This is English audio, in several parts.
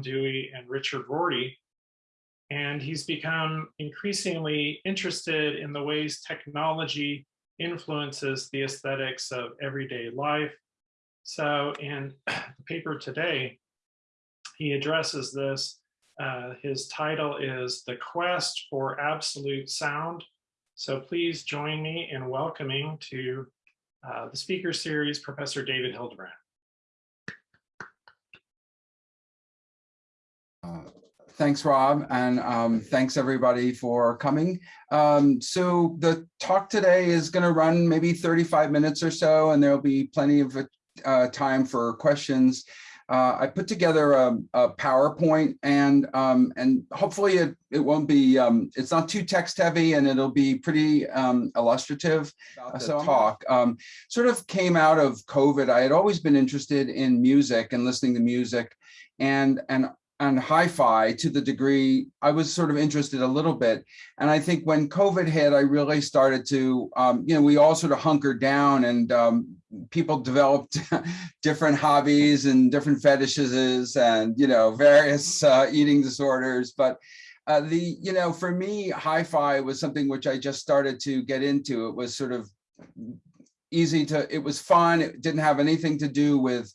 Dewey and Richard Rorty. And he's become increasingly interested in the ways technology influences the aesthetics of everyday life. So in the paper today, he addresses this. Uh, his title is The Quest for Absolute Sound. So please join me in welcoming to uh, the speaker series, Professor David Hildebrand. Thanks, Rob, and um, thanks everybody for coming. Um, so the talk today is going to run maybe 35 minutes or so, and there'll be plenty of uh, time for questions. Uh, I put together a, a PowerPoint and um, and hopefully it, it won't be, um, it's not too text heavy and it'll be pretty um, illustrative. So talk um, sort of came out of COVID. I had always been interested in music and listening to music and and and hi-fi to the degree I was sort of interested a little bit. And I think when COVID hit, I really started to, um, you know, we all sort of hunkered down and um, people developed different hobbies and different fetishes and, you know, various uh, eating disorders. But uh, the, you know, for me, hi-fi was something which I just started to get into. It was sort of easy to, it was fun. It didn't have anything to do with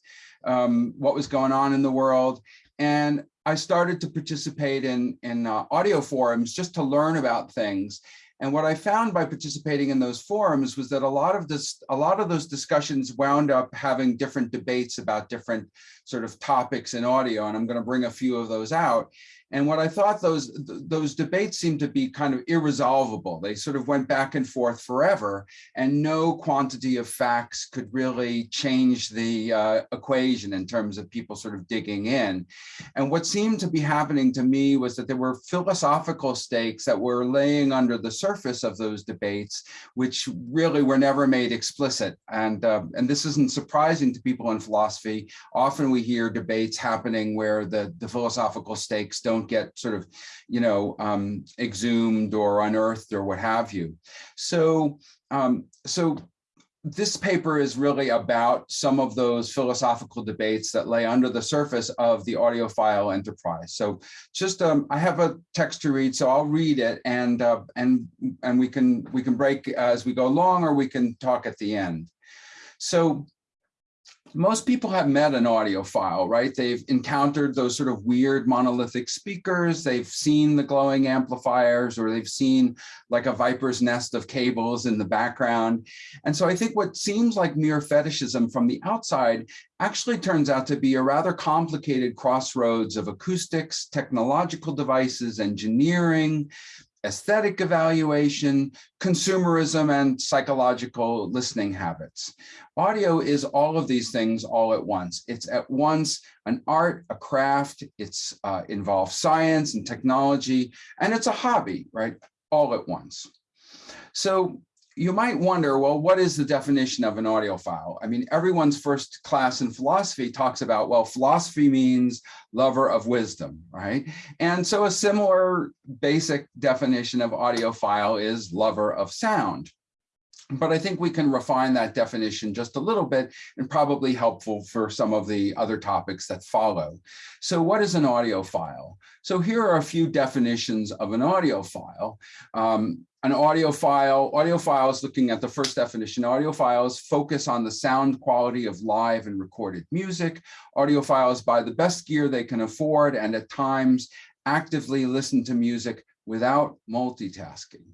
um, what was going on in the world. And I started to participate in, in uh, audio forums just to learn about things. And what I found by participating in those forums was that a lot of this, a lot of those discussions wound up having different debates about different sort of topics in audio. And I'm going to bring a few of those out. And what I thought those those debates seemed to be kind of irresolvable. They sort of went back and forth forever, and no quantity of facts could really change the uh, equation in terms of people sort of digging in. And what seemed to be happening to me was that there were philosophical stakes that were laying under the surface of those debates, which really were never made explicit. And uh, and this isn't surprising to people in philosophy. Often we hear debates happening where the the philosophical stakes don't don't get sort of, you know, um, exhumed or unearthed or what have you. So, um, so this paper is really about some of those philosophical debates that lay under the surface of the audiophile enterprise. So just um, I have a text to read, so I'll read it and uh, and and we can we can break as we go along, or we can talk at the end. So most people have met an audiophile, right? They've encountered those sort of weird monolithic speakers. They've seen the glowing amplifiers or they've seen like a viper's nest of cables in the background. And so I think what seems like mere fetishism from the outside actually turns out to be a rather complicated crossroads of acoustics, technological devices, engineering, aesthetic evaluation, consumerism, and psychological listening habits. Audio is all of these things all at once. It's at once an art, a craft, it's uh, involves science and technology, and it's a hobby, right? All at once. So you might wonder, well, what is the definition of an audiophile? I mean, everyone's first class in philosophy talks about, well, philosophy means lover of wisdom, right? And so a similar basic definition of audiophile is lover of sound. But I think we can refine that definition just a little bit and probably helpful for some of the other topics that follow. So what is an audiophile? So here are a few definitions of an audiophile. Um, an audiophile, audiophiles looking at the first definition, audiophiles focus on the sound quality of live and recorded music. Audiophiles buy the best gear they can afford and at times actively listen to music without multitasking.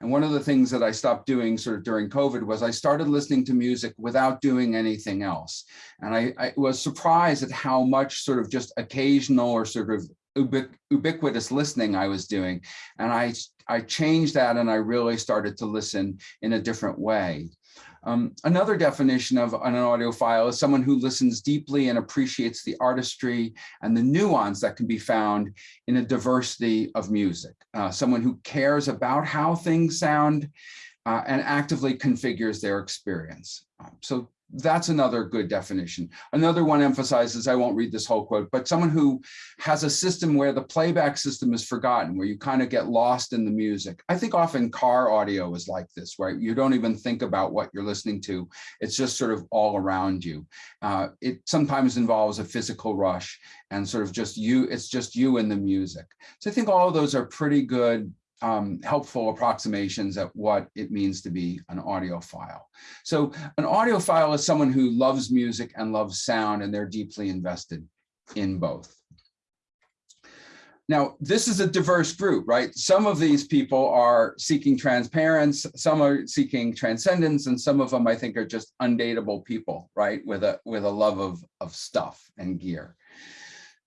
And one of the things that I stopped doing sort of during COVID was I started listening to music without doing anything else. And I, I was surprised at how much sort of just occasional or sort of ubiqu ubiquitous listening I was doing. And I, I changed that and I really started to listen in a different way. Um, another definition of an audiophile is someone who listens deeply and appreciates the artistry and the nuance that can be found in a diversity of music. Uh, someone who cares about how things sound uh, and actively configures their experience. Um, so that's another good definition. Another one emphasizes, I won't read this whole quote, but someone who has a system where the playback system is forgotten, where you kind of get lost in the music. I think often car audio is like this, right? You don't even think about what you're listening to. It's just sort of all around you. Uh, it sometimes involves a physical rush and sort of just you, it's just you and the music. So I think all of those are pretty good um, helpful approximations at what it means to be an audiophile. So an audiophile is someone who loves music and loves sound, and they're deeply invested in both. Now, this is a diverse group, right? Some of these people are seeking transparency, some are seeking transcendence, and some of them I think are just undateable people, right? With a with a love of, of stuff and gear.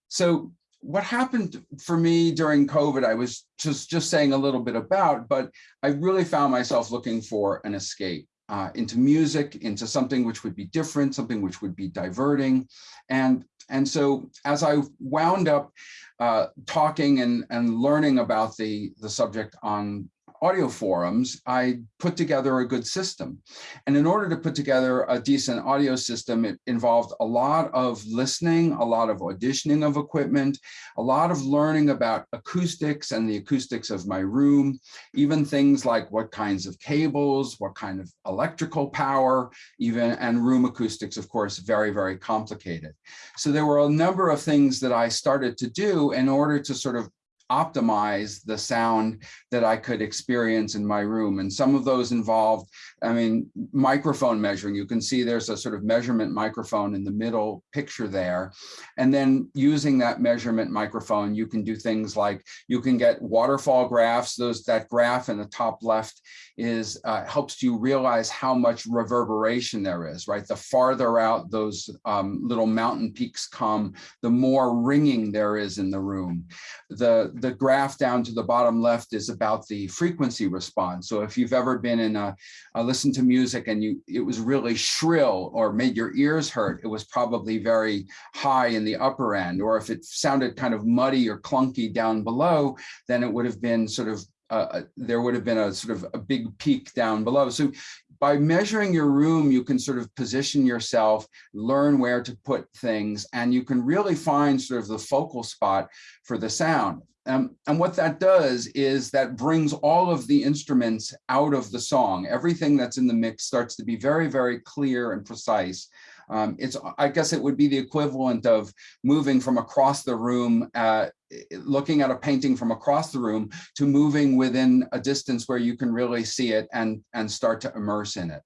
So what happened for me during COVID, I was just, just saying a little bit about, but I really found myself looking for an escape uh, into music, into something which would be different, something which would be diverting. And, and so as I wound up uh, talking and, and learning about the, the subject on audio forums, I put together a good system. And in order to put together a decent audio system, it involved a lot of listening, a lot of auditioning of equipment, a lot of learning about acoustics and the acoustics of my room, even things like what kinds of cables, what kind of electrical power, even and room acoustics, of course, very, very complicated. So there were a number of things that I started to do in order to sort of optimize the sound that I could experience in my room. And some of those involved, I mean, microphone measuring. You can see there's a sort of measurement microphone in the middle picture there. And then using that measurement microphone, you can do things like you can get waterfall graphs. Those That graph in the top left is uh, helps you realize how much reverberation there is, right? The farther out those um, little mountain peaks come, the more ringing there is in the room. The, the graph down to the bottom left is about the frequency response. So if you've ever been in a, a listen to music and you it was really shrill or made your ears hurt, it was probably very high in the upper end. Or if it sounded kind of muddy or clunky down below, then it would have been sort of uh, there would have been a sort of a big peak down below. So by measuring your room, you can sort of position yourself, learn where to put things, and you can really find sort of the focal spot for the sound. Um, and what that does is that brings all of the instruments out of the song. Everything that's in the mix starts to be very, very clear and precise. Um, it's, I guess it would be the equivalent of moving from across the room, uh, looking at a painting from across the room to moving within a distance where you can really see it and, and start to immerse in it.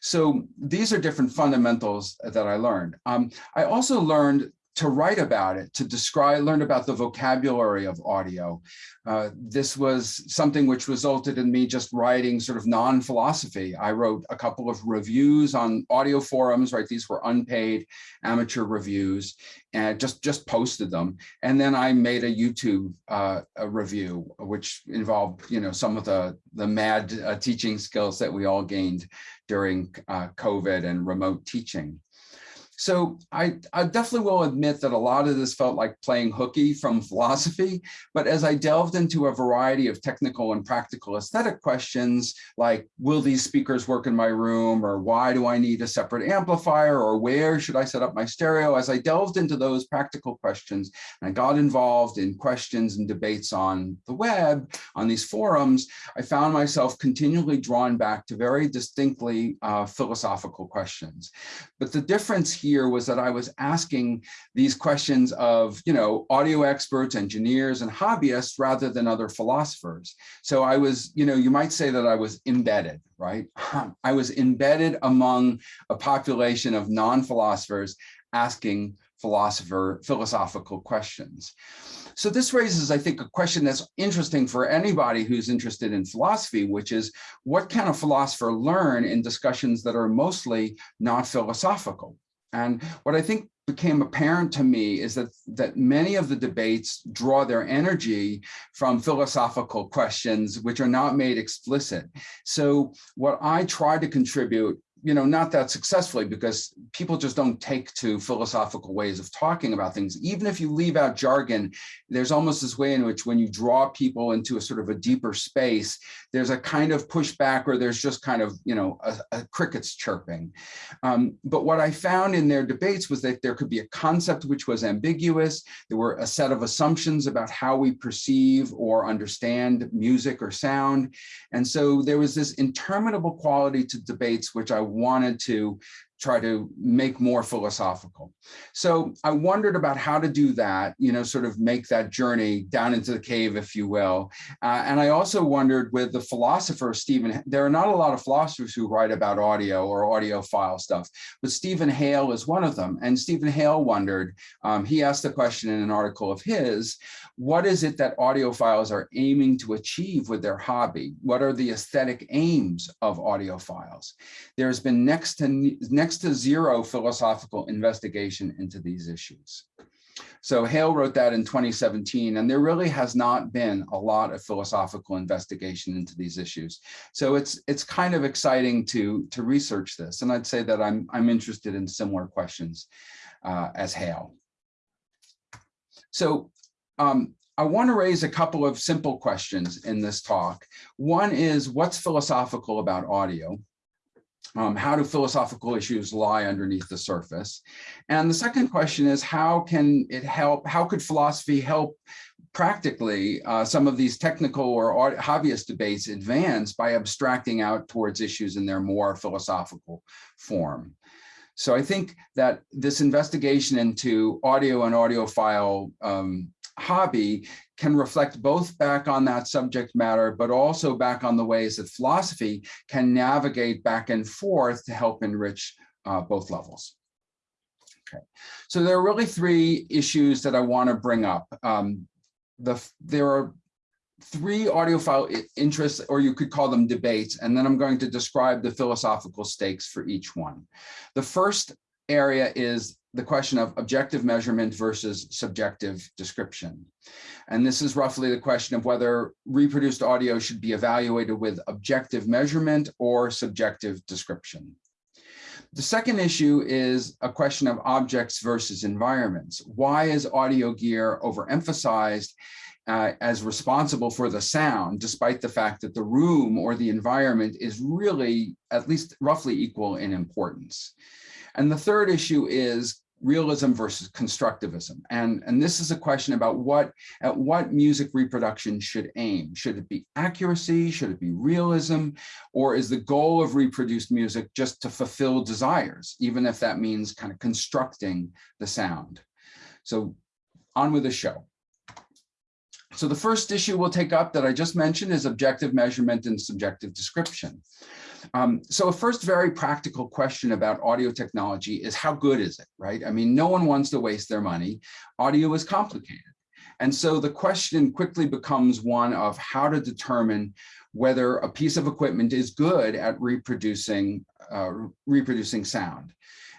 So these are different fundamentals that I learned. Um, I also learned to write about it, to describe, learn about the vocabulary of audio. Uh, this was something which resulted in me just writing sort of non-philosophy. I wrote a couple of reviews on audio forums, right? These were unpaid amateur reviews and just, just posted them. And then I made a YouTube uh, a review, which involved, you know, some of the, the mad uh, teaching skills that we all gained during uh, COVID and remote teaching. So I, I, definitely will admit that a lot of this felt like playing hooky from philosophy, but as I delved into a variety of technical and practical aesthetic questions, like will these speakers work in my room, or why do I need a separate amplifier, or where should I set up my stereo? As I delved into those practical questions, and I got involved in questions and debates on the web, on these forums, I found myself continually drawn back to very distinctly uh, philosophical questions. But the difference here was that I was asking these questions of, you know, audio experts, engineers, and hobbyists rather than other philosophers. So I was, you know, you might say that I was embedded, right? I was embedded among a population of non-philosophers asking philosopher philosophical questions. So this raises, I think, a question that's interesting for anybody who's interested in philosophy, which is what can a philosopher learn in discussions that are mostly not philosophical? And what I think became apparent to me is that that many of the debates draw their energy from philosophical questions which are not made explicit. So what I try to contribute you know, not that successfully because people just don't take to philosophical ways of talking about things. Even if you leave out jargon, there's almost this way in which when you draw people into a sort of a deeper space, there's a kind of pushback or there's just kind of, you know, a, a crickets chirping. Um, but what I found in their debates was that there could be a concept which was ambiguous. There were a set of assumptions about how we perceive or understand music or sound. And so there was this interminable quality to debates, which I wanted to try to make more philosophical. So I wondered about how to do that, you know, sort of make that journey down into the cave, if you will. Uh, and I also wondered with the philosopher, Stephen, there are not a lot of philosophers who write about audio or audiophile stuff, but Stephen Hale is one of them. And Stephen Hale wondered, um, he asked the question in an article of his, what is it that audiophiles are aiming to achieve with their hobby? What are the aesthetic aims of audiophiles? There's been next to, next to zero philosophical investigation into these issues. So Hale wrote that in 2017, and there really has not been a lot of philosophical investigation into these issues. So it's it's kind of exciting to to research this, and I'd say that I'm I'm interested in similar questions uh, as Hale. So um, I want to raise a couple of simple questions in this talk. One is what's philosophical about audio? Um, how do philosophical issues lie underneath the surface? And the second question is how can it help, how could philosophy help practically uh, some of these technical or hobbyist debates advance by abstracting out towards issues in their more philosophical form? So I think that this investigation into audio and audiophile um, hobby can reflect both back on that subject matter, but also back on the ways that philosophy can navigate back and forth to help enrich uh, both levels. Okay, so there are really three issues that I want to bring up. Um, the, there are three audiophile interests, or you could call them debates, and then I'm going to describe the philosophical stakes for each one. The first area is the question of objective measurement versus subjective description. And this is roughly the question of whether reproduced audio should be evaluated with objective measurement or subjective description. The second issue is a question of objects versus environments. Why is audio gear overemphasized uh, as responsible for the sound, despite the fact that the room or the environment is really at least roughly equal in importance? And the third issue is realism versus constructivism. And, and this is a question about what at what music reproduction should aim. Should it be accuracy? Should it be realism? Or is the goal of reproduced music just to fulfill desires, even if that means kind of constructing the sound? So on with the show. So the first issue we'll take up that I just mentioned is objective measurement and subjective description. Um, so a first very practical question about audio technology is how good is it, right? I mean, no one wants to waste their money. Audio is complicated. And so the question quickly becomes one of how to determine whether a piece of equipment is good at reproducing, uh, reproducing sound.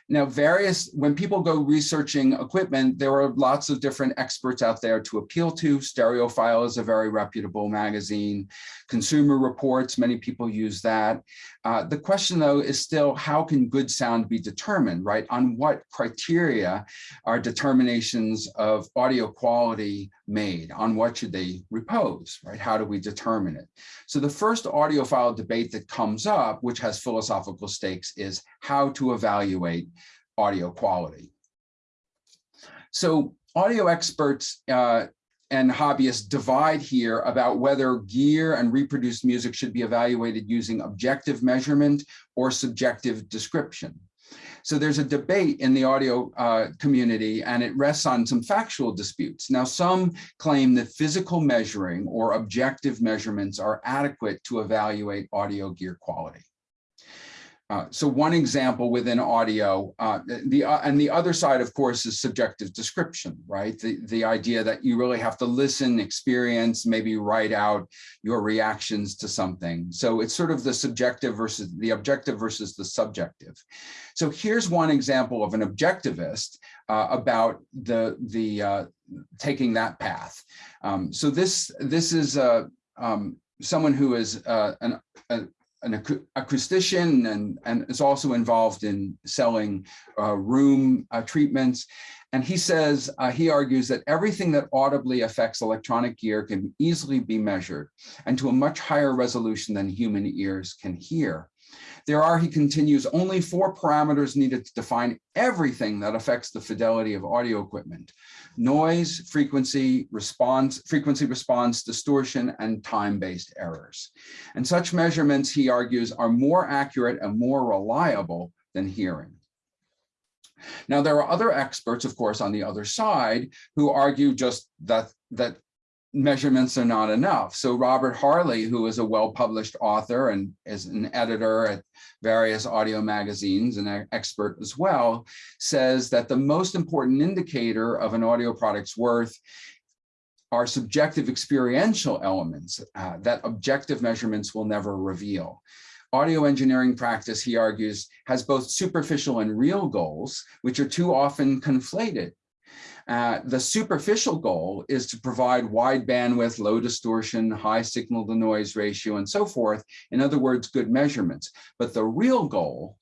Now, various, when people go researching equipment, there are lots of different experts out there to appeal to. Stereophile is a very reputable magazine. Consumer Reports, many people use that. Uh, the question, though, is still how can good sound be determined, right? On what criteria are determinations of audio quality made? On what should they repose, right? How do we determine it? So the first audiophile debate that comes up, which has philosophical stakes, is how to evaluate audio quality. So audio experts uh, and hobbyists divide here about whether gear and reproduced music should be evaluated using objective measurement or subjective description. So there's a debate in the audio uh, community and it rests on some factual disputes. Now, some claim that physical measuring or objective measurements are adequate to evaluate audio gear quality. Uh, so one example within audio, uh, the uh, and the other side, of course, is subjective description, right? The, the idea that you really have to listen, experience, maybe write out your reactions to something. So it's sort of the subjective versus the objective versus the subjective. So here's one example of an objectivist uh, about the, the uh, taking that path. Um, so this, this is um, someone who is an, a, an acou- acoustician and, and is also involved in selling uh, room uh, treatments. And he says, uh, he argues that everything that audibly affects electronic gear can easily be measured and to a much higher resolution than human ears can hear. There are, he continues, only four parameters needed to define everything that affects the fidelity of audio equipment. Noise, frequency, response, frequency response, distortion, and time-based errors. And such measurements, he argues, are more accurate and more reliable than hearing. Now, there are other experts, of course, on the other side who argue just that, that measurements are not enough. So Robert Harley, who is a well-published author and is an editor at various audio magazines and an expert as well, says that the most important indicator of an audio product's worth are subjective experiential elements uh, that objective measurements will never reveal. Audio engineering practice, he argues, has both superficial and real goals, which are too often conflated. Uh, the superficial goal is to provide wide bandwidth, low distortion, high signal to noise ratio, and so forth. In other words, good measurements. But the real goal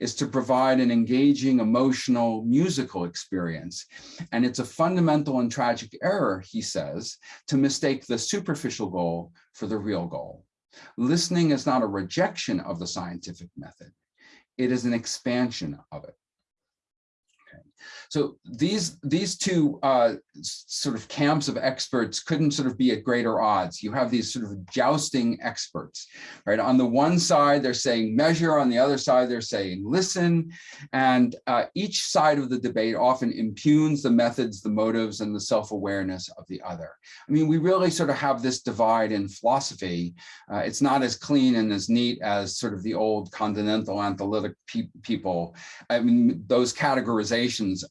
is to provide an engaging, emotional, musical experience. And it's a fundamental and tragic error, he says, to mistake the superficial goal for the real goal. Listening is not a rejection of the scientific method. It is an expansion of it. So these these two uh, sort of camps of experts couldn't sort of be at greater odds. You have these sort of jousting experts, right? On the one side, they're saying measure. On the other side, they're saying listen. And uh, each side of the debate often impugns the methods, the motives, and the self-awareness of the other. I mean, we really sort of have this divide in philosophy. Uh, it's not as clean and as neat as sort of the old continental analytic pe people. I mean, those categorizations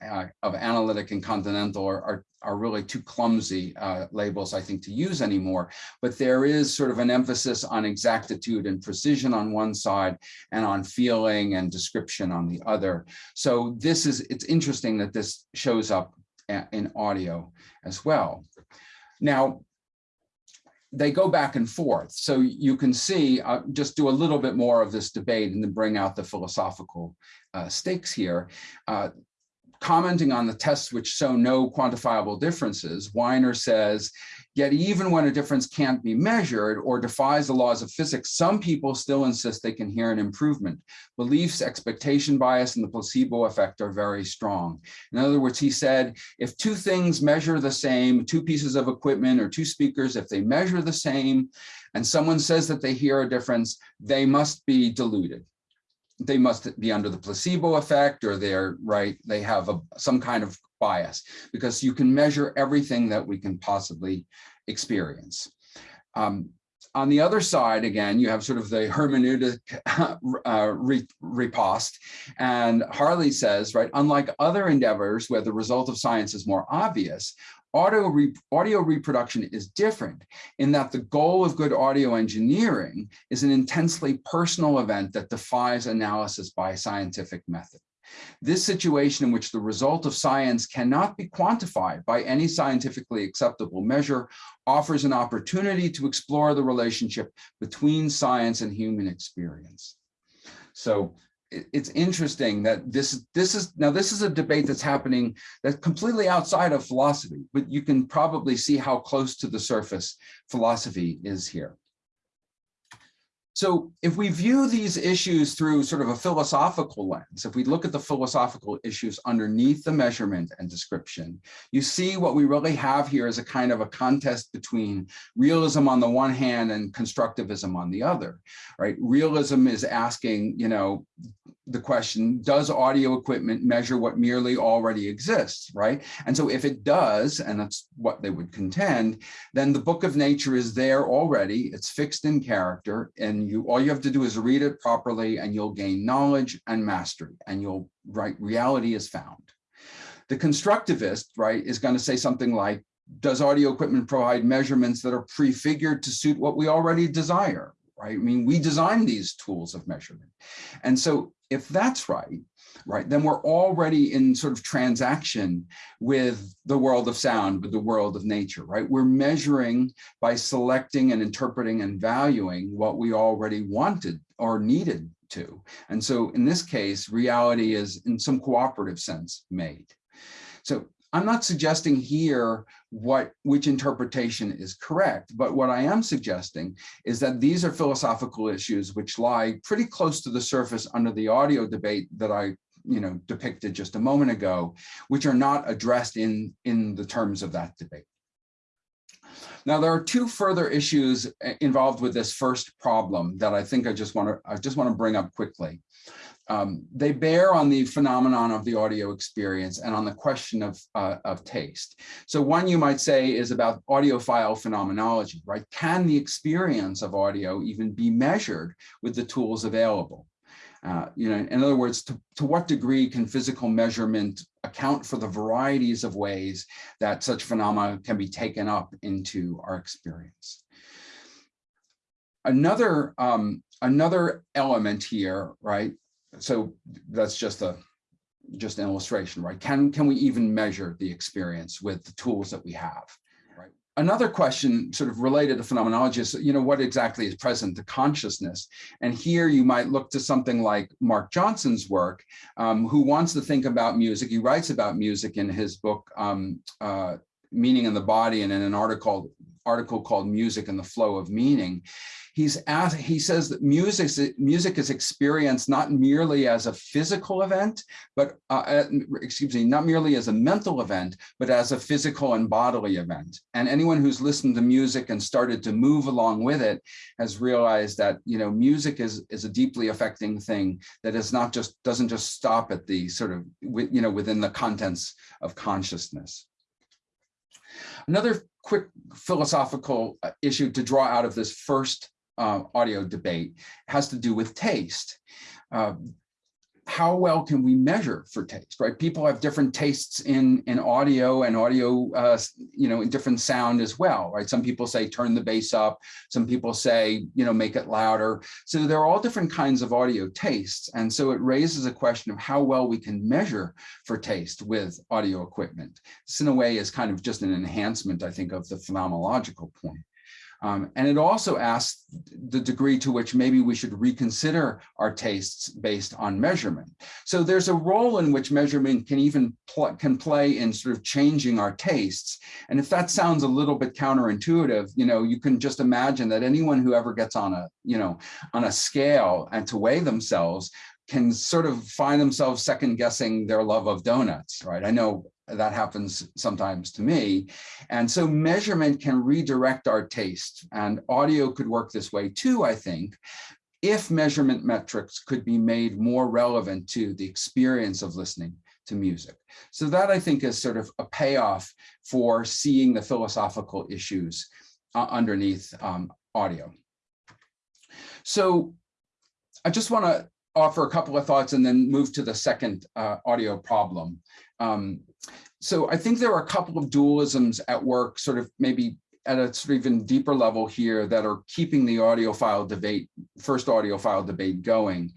of analytic and continental are, are, are really too clumsy uh, labels, I think, to use anymore. But there is sort of an emphasis on exactitude and precision on one side and on feeling and description on the other. So this is, it's interesting that this shows up in audio as well. Now, they go back and forth. So you can see, uh, just do a little bit more of this debate and then bring out the philosophical uh, stakes here. Uh, commenting on the tests which show no quantifiable differences, Winer says, yet even when a difference can't be measured or defies the laws of physics, some people still insist they can hear an improvement. Beliefs, expectation bias, and the placebo effect are very strong. In other words, he said, if two things measure the same, two pieces of equipment or two speakers, if they measure the same, and someone says that they hear a difference, they must be deluded they must be under the placebo effect or they're right they have a, some kind of bias because you can measure everything that we can possibly experience um, on the other side, again, you have sort of the hermeneutic uh, riposte. And Harley says, right, unlike other endeavors where the result of science is more obvious, audio, re audio reproduction is different in that the goal of good audio engineering is an intensely personal event that defies analysis by scientific method. This situation in which the result of science cannot be quantified by any scientifically acceptable measure offers an opportunity to explore the relationship between science and human experience. So it's interesting that this this is now this is a debate that's happening that's completely outside of philosophy, but you can probably see how close to the surface philosophy is here. So if we view these issues through sort of a philosophical lens, if we look at the philosophical issues underneath the measurement and description, you see what we really have here is a kind of a contest between realism on the one hand and constructivism on the other, right? Realism is asking, you know, the question, does audio equipment measure what merely already exists, right? And so if it does, and that's what they would contend, then the book of nature is there already, it's fixed in character, and you all you have to do is read it properly and you'll gain knowledge and mastery, and you'll, right, reality is found. The constructivist, right, is gonna say something like, does audio equipment provide measurements that are prefigured to suit what we already desire, right? I mean, we design these tools of measurement. And so if that's right, right, then we're already in sort of transaction with the world of sound, with the world of nature, right? We're measuring by selecting and interpreting and valuing what we already wanted or needed to. And so in this case, reality is in some cooperative sense made. So I'm not suggesting here what which interpretation is correct, but what I am suggesting is that these are philosophical issues which lie pretty close to the surface under the audio debate that I you know depicted just a moment ago, which are not addressed in in the terms of that debate. Now, there are two further issues uh, involved with this first problem that I think I just want to I just want to bring up quickly. Um, they bear on the phenomenon of the audio experience and on the question of, uh, of taste. So one you might say is about audiophile phenomenology, right? Can the experience of audio even be measured with the tools available? Uh, you know, in other words, to, to what degree can physical measurement account for the varieties of ways that such phenomena can be taken up into our experience? Another, um, another element here, right? So that's just a just an illustration, right? Can, can we even measure the experience with the tools that we have? Right. another question sort of related to phenomenology is, you know, what exactly is present to consciousness? And here you might look to something like Mark Johnson's work, um, who wants to think about music. He writes about music in his book, um, uh, Meaning in the Body, and in an article, article called Music and the Flow of Meaning he's asked, he says that music, music is experienced not merely as a physical event, but uh, uh, excuse me, not merely as a mental event, but as a physical and bodily event. And anyone who's listened to music and started to move along with it has realized that, you know, music is, is a deeply affecting thing that is not just, doesn't just stop at the sort of, you know, within the contents of consciousness. Another quick philosophical uh, issue to draw out of this first uh, audio debate has to do with taste. Uh, how well can we measure for taste, right? People have different tastes in, in audio and audio, uh, you know, in different sound as well, right? Some people say turn the bass up. Some people say, you know, make it louder. So there are all different kinds of audio tastes. And so it raises a question of how well we can measure for taste with audio equipment. This in a way is kind of just an enhancement, I think, of the phenomenological point. Um, and it also asks the degree to which maybe we should reconsider our tastes based on measurement. So there's a role in which measurement can even pl can play in sort of changing our tastes. And if that sounds a little bit counterintuitive, you know, you can just imagine that anyone who ever gets on a, you know, on a scale and to weigh themselves can sort of find themselves second guessing their love of donuts, right? I know that happens sometimes to me. And so measurement can redirect our taste and audio could work this way too, I think, if measurement metrics could be made more relevant to the experience of listening to music. So that I think is sort of a payoff for seeing the philosophical issues uh, underneath um, audio. So I just want to offer a couple of thoughts and then move to the second uh, audio problem. Um, so I think there are a couple of dualisms at work, sort of maybe at a sort of even deeper level here that are keeping the audiophile debate, first audiophile debate going.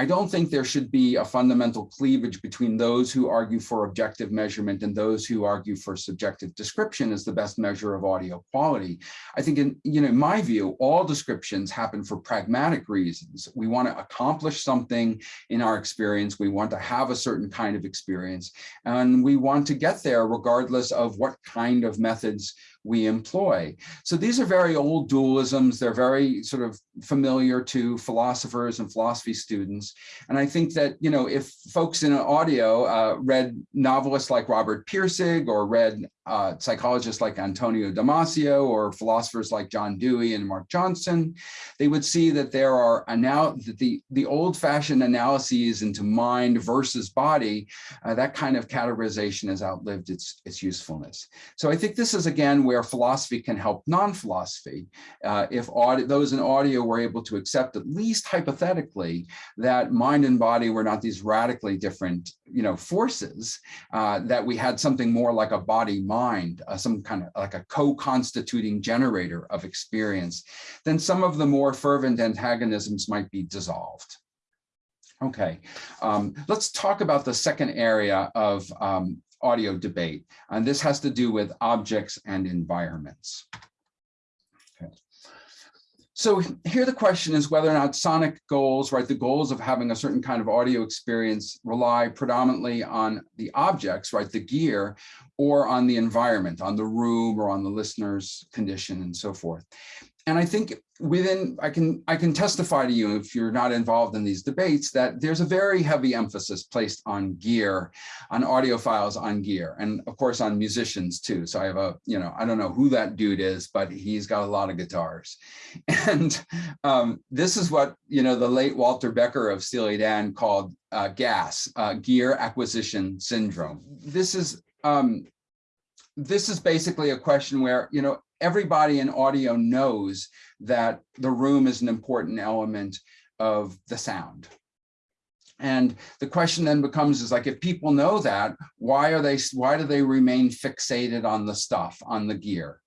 I don't think there should be a fundamental cleavage between those who argue for objective measurement and those who argue for subjective description as the best measure of audio quality. I think in, you know, my view, all descriptions happen for pragmatic reasons. We want to accomplish something in our experience. We want to have a certain kind of experience and we want to get there regardless of what kind of methods we employ. So these are very old dualisms. They're very sort of familiar to philosophers and philosophy students. And I think that, you know, if folks in audio uh, read novelists like Robert Pirsig or read uh, psychologists like Antonio Damasio or philosophers like John Dewey and Mark Johnson, they would see that there are now that the, the old fashioned analyses into mind versus body, uh, that kind of categorization has outlived its, its usefulness. So I think this is again where philosophy can help non-philosophy. Uh, if those in audio were able to accept at least hypothetically that mind and body were not these radically different you know, forces, uh, that we had something more like a body mind uh, some kind of like a co-constituting generator of experience, then some of the more fervent antagonisms might be dissolved. Okay, um, let's talk about the second area of um, audio debate, and this has to do with objects and environments. So here the question is whether or not sonic goals, right, the goals of having a certain kind of audio experience rely predominantly on the objects, right, the gear, or on the environment, on the room or on the listener's condition and so forth. And I think within, I can, I can testify to you if you're not involved in these debates that there's a very heavy emphasis placed on gear, on audiophiles on gear, and of course on musicians too. So I have a, you know, I don't know who that dude is, but he's got a lot of guitars. And um, this is what, you know, the late Walter Becker of Steely Dan called uh, GAS, uh, gear acquisition syndrome. This is, um, this is basically a question where, you know, everybody in audio knows that the room is an important element of the sound. And the question then becomes is like, if people know that, why are they, why do they remain fixated on the stuff, on the gear?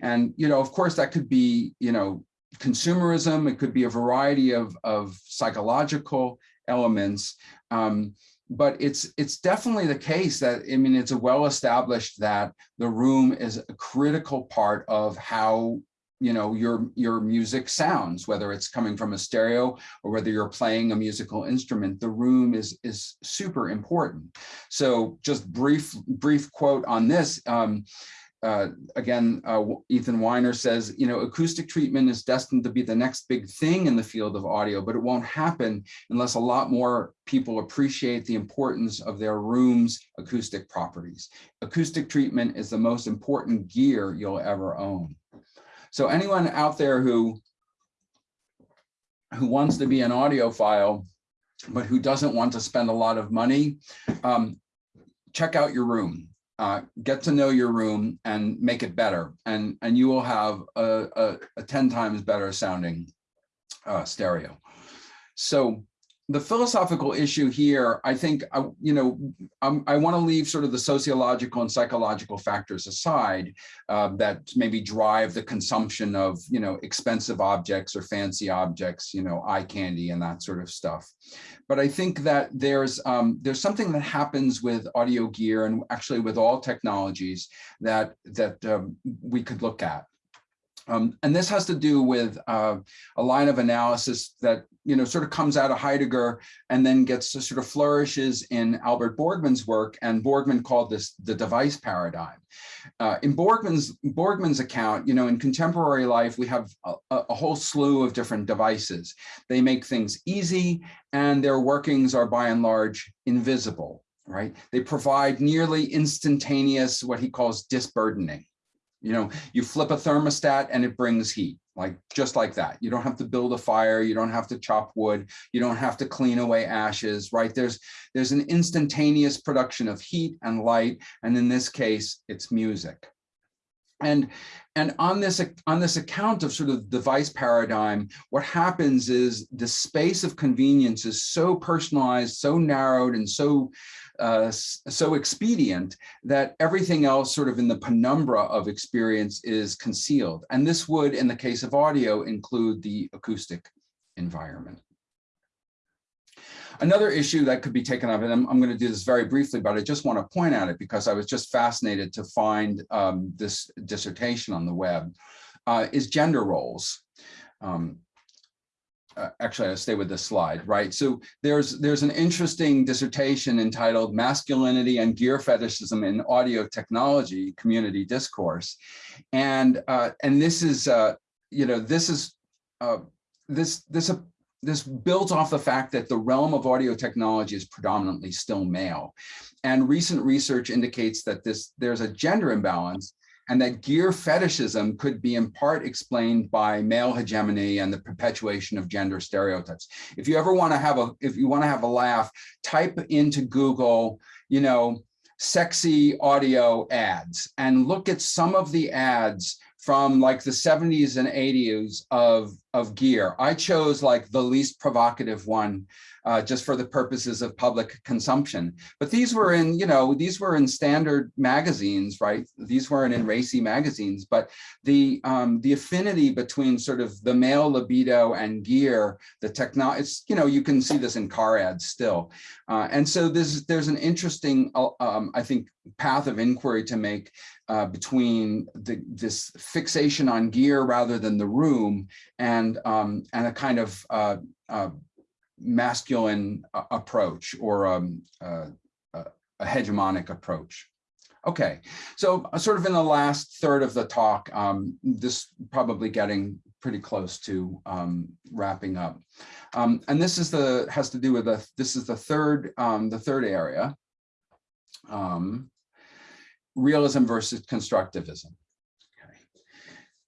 And, you know, of course, that could be, you know, consumerism, it could be a variety of, of psychological elements. Um, but it's it's definitely the case that I mean it's well established that the room is a critical part of how you know your your music sounds whether it's coming from a stereo or whether you're playing a musical instrument the room is is super important. So just brief brief quote on this um, uh, again, uh, Ethan Winer says, you know, acoustic treatment is destined to be the next big thing in the field of audio, but it won't happen unless a lot more people appreciate the importance of their room's acoustic properties. Acoustic treatment is the most important gear you'll ever own. So anyone out there who, who wants to be an audiophile, but who doesn't want to spend a lot of money, um, check out your room uh, get to know your room and make it better. And, and you will have a, a, a 10 times better sounding uh, stereo. So the philosophical issue here, I think, I, you know, I'm, i want to leave sort of the sociological and psychological factors aside uh, that maybe drive the consumption of, you know, expensive objects or fancy objects, you know, eye candy and that sort of stuff. But I think that there's um, there's something that happens with audio gear and actually with all technologies that that um, we could look at. Um, and this has to do with uh, a line of analysis that you know sort of comes out of Heidegger and then gets sort of flourishes in Albert Borgmann's work. And Borgmann called this the device paradigm. Uh, in Borgman's Borgmann's account, you know, in contemporary life, we have a, a whole slew of different devices. They make things easy, and their workings are by and large invisible. Right? They provide nearly instantaneous what he calls disburdening. You know, you flip a thermostat and it brings heat, like just like that. You don't have to build a fire. You don't have to chop wood. You don't have to clean away ashes, right? There's, there's an instantaneous production of heat and light. And in this case, it's music. And, and on this, on this account of sort of device paradigm, what happens is the space of convenience is so personalized, so narrowed, and so uh, so expedient that everything else sort of in the penumbra of experience is concealed. And this would, in the case of audio, include the acoustic environment. Another issue that could be taken up, and I'm, I'm, going to do this very briefly, but I just want to point at it because I was just fascinated to find um, this dissertation on the web, uh, is gender roles. Um, uh, actually I'll stay with this slide, right? So there's there's an interesting dissertation entitled Masculinity and Gear Fetishism in Audio Technology Community Discourse. And uh, and this is uh, you know, this is uh, this this this builds off the fact that the realm of audio technology is predominantly still male. And recent research indicates that this there's a gender imbalance and that gear fetishism could be in part explained by male hegemony and the perpetuation of gender stereotypes. If you ever want to have a, if you want to have a laugh, type into Google, you know, sexy audio ads and look at some of the ads from like the 70s and 80s of, of gear. I chose like the least provocative one uh, just for the purposes of public consumption. But these were in, you know, these were in standard magazines, right? These weren't in racy magazines, but the um, the affinity between sort of the male libido and gear, the techno, it's, you know, you can see this in car ads still. Uh, and so this, there's an interesting, uh, um, I think, path of inquiry to make uh, between the, this fixation on gear rather than the room and, um, and a kind of uh, uh, masculine uh, approach or um, uh, a hegemonic approach. Okay, so uh, sort of in the last third of the talk, um, this probably getting pretty close to um, wrapping up. Um, and this is the has to do with the this is the third um, the third area. Um, realism versus constructivism. Okay.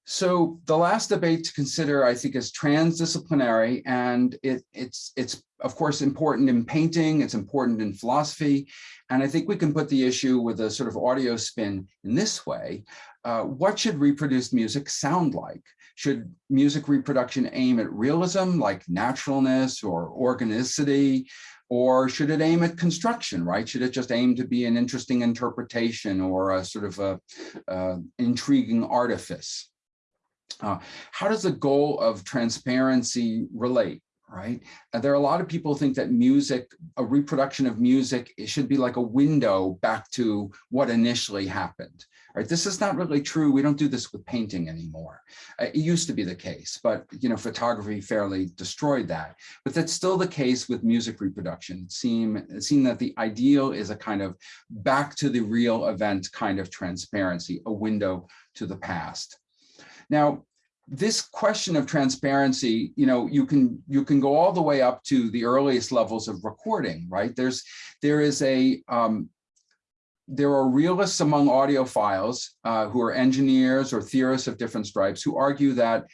So the last debate to consider, I think, is transdisciplinary, and it, it's it's of course important in painting. It's important in philosophy, and I think we can put the issue with a sort of audio spin in this way. Uh, what should reproduced music sound like? Should music reproduction aim at realism, like naturalness or organicity? Or should it aim at construction, right? Should it just aim to be an interesting interpretation or a sort of a, uh, intriguing artifice? Uh, how does the goal of transparency relate? right? And there are a lot of people think that music, a reproduction of music, it should be like a window back to what initially happened, right? This is not really true. We don't do this with painting anymore. Uh, it used to be the case, but you know, photography fairly destroyed that. But that's still the case with music reproduction. It seemed, it seemed that the ideal is a kind of back to the real event kind of transparency, a window to the past. Now, this question of transparency, you know, you can you can go all the way up to the earliest levels of recording, right? There's there is a um, there are realists among audiophiles uh, who are engineers or theorists of different stripes who argue that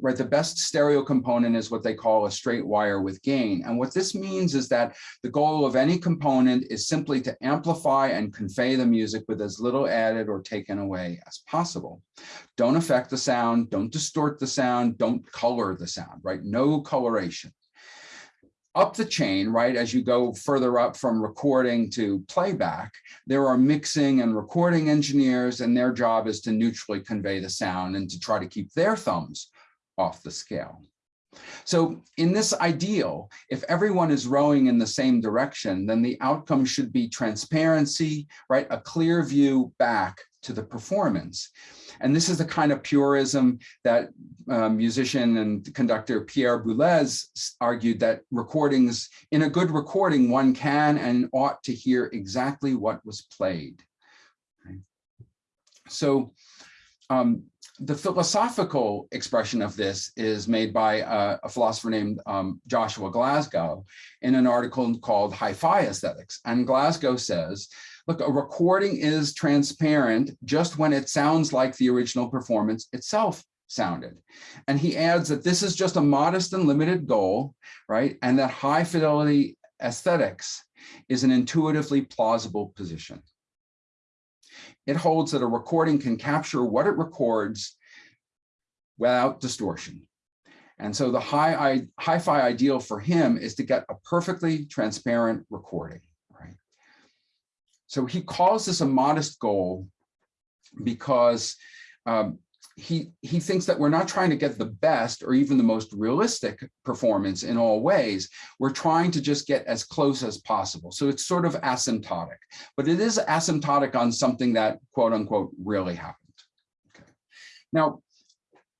right, the best stereo component is what they call a straight wire with gain. And what this means is that the goal of any component is simply to amplify and convey the music with as little added or taken away as possible. Don't affect the sound, don't distort the sound, don't color the sound, right? No coloration up the chain, right, as you go further up from recording to playback, there are mixing and recording engineers, and their job is to neutrally convey the sound and to try to keep their thumbs off the scale. So in this ideal, if everyone is rowing in the same direction, then the outcome should be transparency, right, a clear view back to the performance. And this is the kind of purism that uh, musician and conductor Pierre Boulez argued that recordings, in a good recording, one can and ought to hear exactly what was played. Okay. So um, the philosophical expression of this is made by a, a philosopher named um, Joshua Glasgow in an article called Hi-Fi Aesthetics. And Glasgow says Look, a recording is transparent just when it sounds like the original performance itself sounded. And he adds that this is just a modest and limited goal, right? And that high fidelity aesthetics is an intuitively plausible position. It holds that a recording can capture what it records without distortion. And so the high hi-fi ideal for him is to get a perfectly transparent recording. So he calls this a modest goal because um, he, he thinks that we're not trying to get the best or even the most realistic performance in all ways. We're trying to just get as close as possible. So it's sort of asymptotic, but it is asymptotic on something that quote unquote really happened. Okay. Now,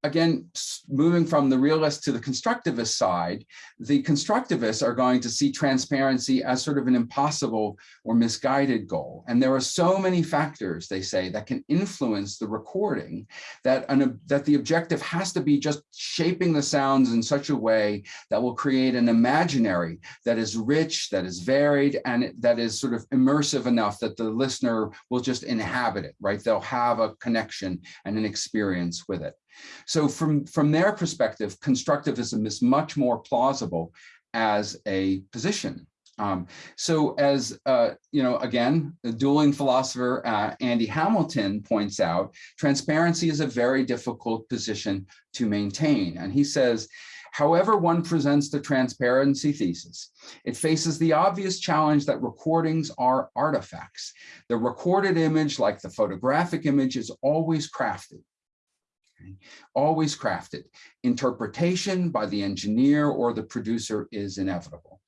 again, moving from the realist to the constructivist side, the constructivists are going to see transparency as sort of an impossible or misguided goal. And there are so many factors, they say, that can influence the recording that, an, that the objective has to be just shaping the sounds in such a way that will create an imaginary that is rich, that is varied, and that is sort of immersive enough that the listener will just inhabit it, right? They'll have a connection and an experience with it. So from, from their perspective, constructivism is much more plausible as a position. Um, so as, uh, you know, again, the dueling philosopher uh, Andy Hamilton points out, transparency is a very difficult position to maintain. And he says, however one presents the transparency thesis, it faces the obvious challenge that recordings are artifacts. The recorded image, like the photographic image, is always crafted. Always crafted. Interpretation by the engineer or the producer is inevitable.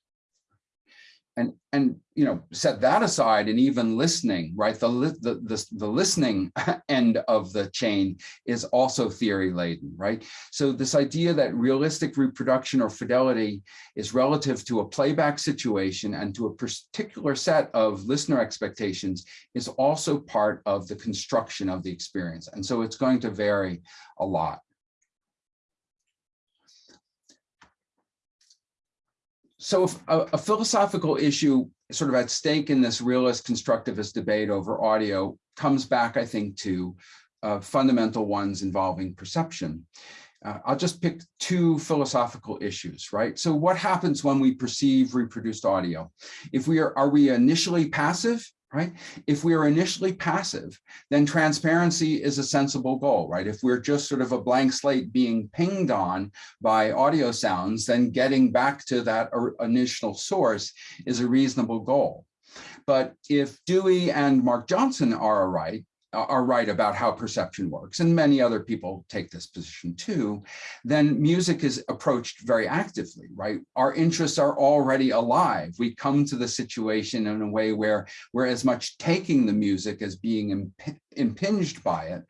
And and you know set that aside and even listening right? The the the, the listening end of the chain is also theory laden right? So this idea that realistic reproduction or fidelity is relative to a playback situation and to a particular set of listener expectations is also part of the construction of the experience. And so it's going to vary a lot so a, a, philosophical issue sort of at stake in this realist constructivist debate over audio comes back, I think, to uh, fundamental ones involving perception. Uh, I'll just pick two philosophical issues, right? So what happens when we perceive reproduced audio? If we are, are we initially passive right? If we are initially passive, then transparency is a sensible goal, right? If we're just sort of a blank slate being pinged on by audio sounds, then getting back to that initial source is a reasonable goal. But if Dewey and Mark Johnson are right, are right about how perception works, and many other people take this position too, then music is approached very actively, right? Our interests are already alive. We come to the situation in a way where we're as much taking the music as being imp impinged by it.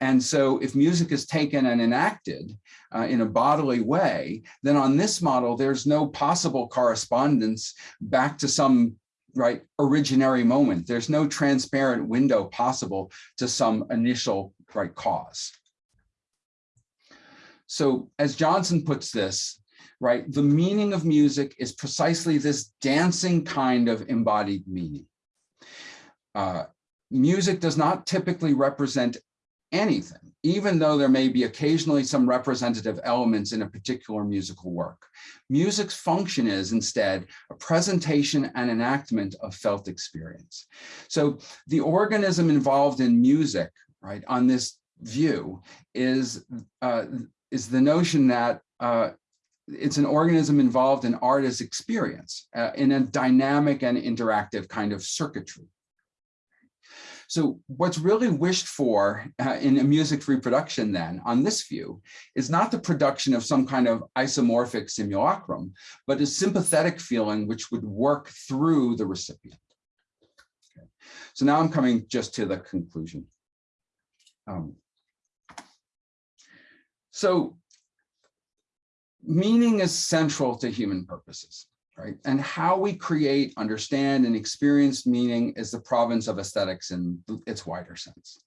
And so if music is taken and enacted uh, in a bodily way, then on this model, there's no possible correspondence back to some right originary moment. There's no transparent window possible to some initial right cause. So as Johnson puts this, right, the meaning of music is precisely this dancing kind of embodied meaning. Uh, music does not typically represent anything, even though there may be occasionally some representative elements in a particular musical work. Music's function is instead a presentation and enactment of felt experience. So the organism involved in music, right, on this view is, uh, is the notion that uh, it's an organism involved in art as experience uh, in a dynamic and interactive kind of circuitry. So what's really wished for uh, in a music reproduction then on this view is not the production of some kind of isomorphic simulacrum, but a sympathetic feeling which would work through the recipient. Okay. So now I'm coming just to the conclusion. Um, so meaning is central to human purposes right? And how we create, understand, and experience meaning is the province of aesthetics in its wider sense.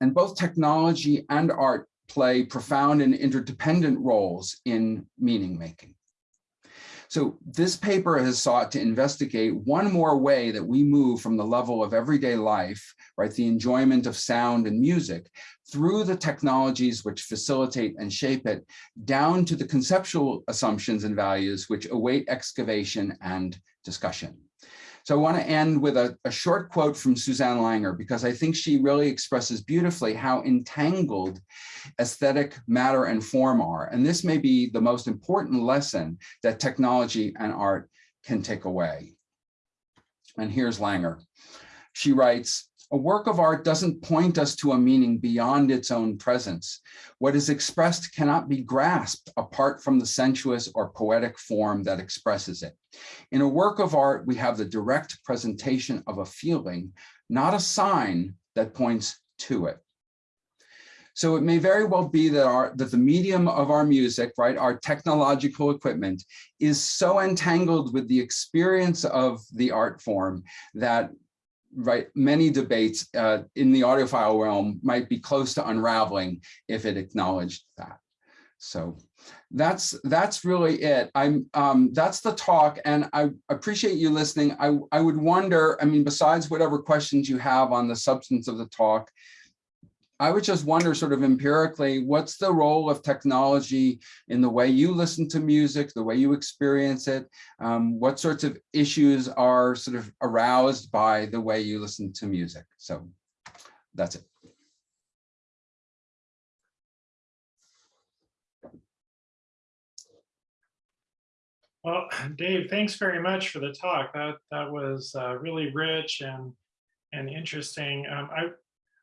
And both technology and art play profound and interdependent roles in meaning making. So this paper has sought to investigate one more way that we move from the level of everyday life, right, the enjoyment of sound and music, through the technologies which facilitate and shape it, down to the conceptual assumptions and values which await excavation and discussion. So I want to end with a, a, short quote from Susanne Langer, because I think she really expresses beautifully how entangled aesthetic matter and form are. And this may be the most important lesson that technology and art can take away. And here's Langer. She writes, a work of art doesn't point us to a meaning beyond its own presence. What is expressed cannot be grasped apart from the sensuous or poetic form that expresses it. In a work of art, we have the direct presentation of a feeling, not a sign that points to it. So it may very well be that our that the medium of our music, right, our technological equipment is so entangled with the experience of the art form that right, many debates uh, in the audiophile realm might be close to unraveling if it acknowledged that. So that's that's really it. I'm um, that's the talk, and I appreciate you listening. I I would wonder. I mean, besides whatever questions you have on the substance of the talk, I would just wonder sort of empirically, what's the role of technology in the way you listen to music, the way you experience it? Um, what sorts of issues are sort of aroused by the way you listen to music? So that's it. Well, Dave, thanks very much for the talk. That that was uh, really rich and and interesting. Um, I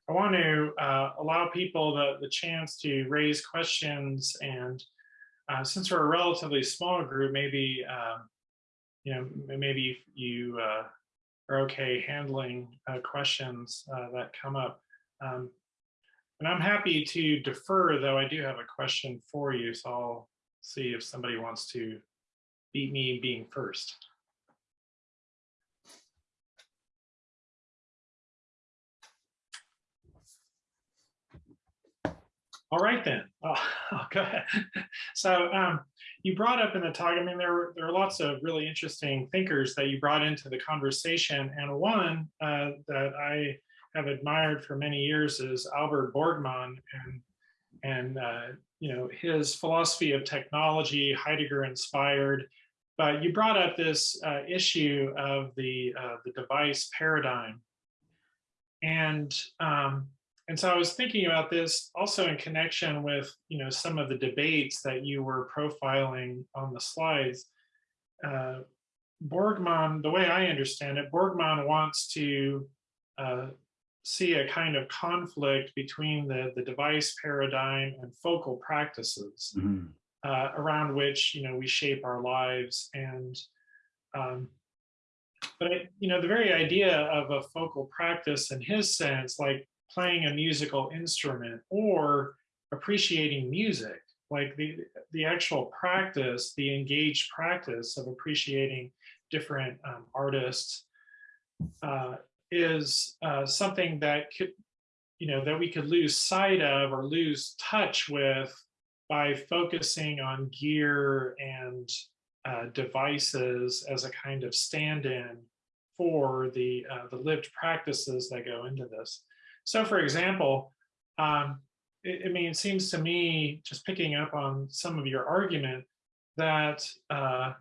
I want to uh, allow people the, the chance to raise questions and uh, since we're a relatively small group, maybe um, you know, maybe you uh, are okay handling uh, questions uh, that come up. Um, and I'm happy to defer, though I do have a question for you, so I'll see if somebody wants to beat me being first. All right then. Oh, go ahead. So um, you brought up in the talk. I mean, there there are lots of really interesting thinkers that you brought into the conversation, and one uh, that I have admired for many years is Albert Borgmann, and and uh, you know his philosophy of technology, Heidegger inspired. But you brought up this uh, issue of the uh, the device paradigm, and um, and so I was thinking about this also in connection with, you know, some of the debates that you were profiling on the slides. Uh, Borgmann, the way I understand it, Borgmann wants to uh, see a kind of conflict between the, the device paradigm and focal practices Mhm. uh, around which, you know, we shape our lives. And, um, but, you know, the very idea of a focal practice in his sense, like playing a musical instrument or appreciating music. Like the the actual practice the engaged practice of appreciating different um, artists uh, is uh, something that could you know that we could lose sight of or lose touch with by focusing on gear and uh, devices as a kind of stand-in for the uh, the lived practices that go into this so for example, um, it, I mean, it seems to me, just picking up on some of your argument, that uh,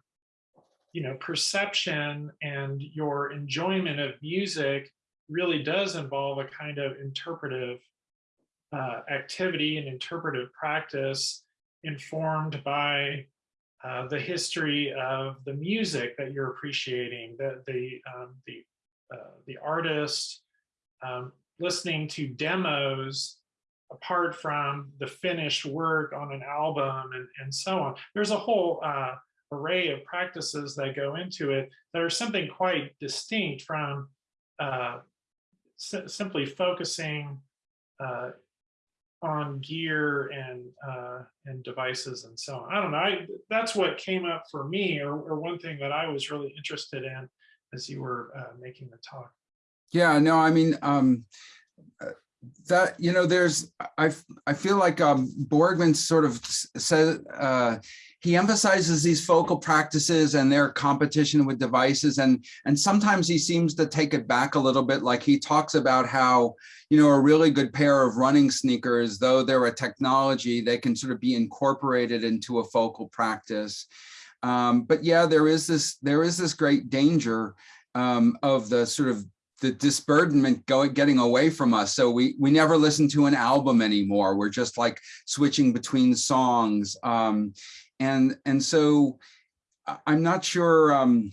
you know, perception and your enjoyment of music really does involve a kind of interpretive uh, activity and interpretive practice informed by uh, the history of the music that you're appreciating, the the um, the uh, the artist, um, listening to demos apart from the finished work on an album and, and so on. There's a whole uh, array of practices that go into it that are something quite distinct from uh, si simply focusing uh, on gear and uh, and devices and so on. I don't know. I, that's what came up for me, or, or one thing that I was really interested in as you were uh, making the talk. Yeah, no, I mean, um, uh, that, you know, there's, I, I feel like um, Borgmann sort of said, uh, he emphasizes these focal practices and their competition with devices. And, and sometimes he seems to take it back a little bit. Like he talks about how, you know, a really good pair of running sneakers, though they're a technology, they can sort of be incorporated into a focal practice. Um, but yeah, there is this, there is this great danger um, of the sort of the disburdenment going getting away from us. So we we never listen to an album anymore. We're just like switching between songs. Um and and so i'm not sure um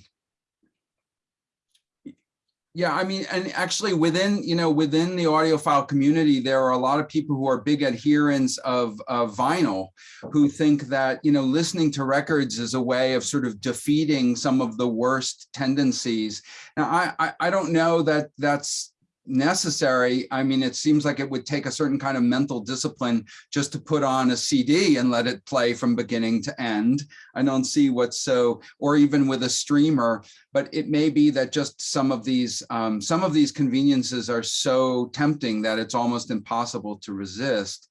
yeah, I mean, and actually within, you know, within the audiophile community, there are a lot of people who are big adherents of, of vinyl who think that, you know, listening to records is a way of sort of defeating some of the worst tendencies. Now, I, I, I don't know that that's necessary. I mean, it seems like it would take a certain kind of mental discipline just to put on a CD and let it play from beginning to end. I don't see what's so, or even with a streamer, but it may be that just some of these, um, some of these conveniences are so tempting that it's almost impossible to resist.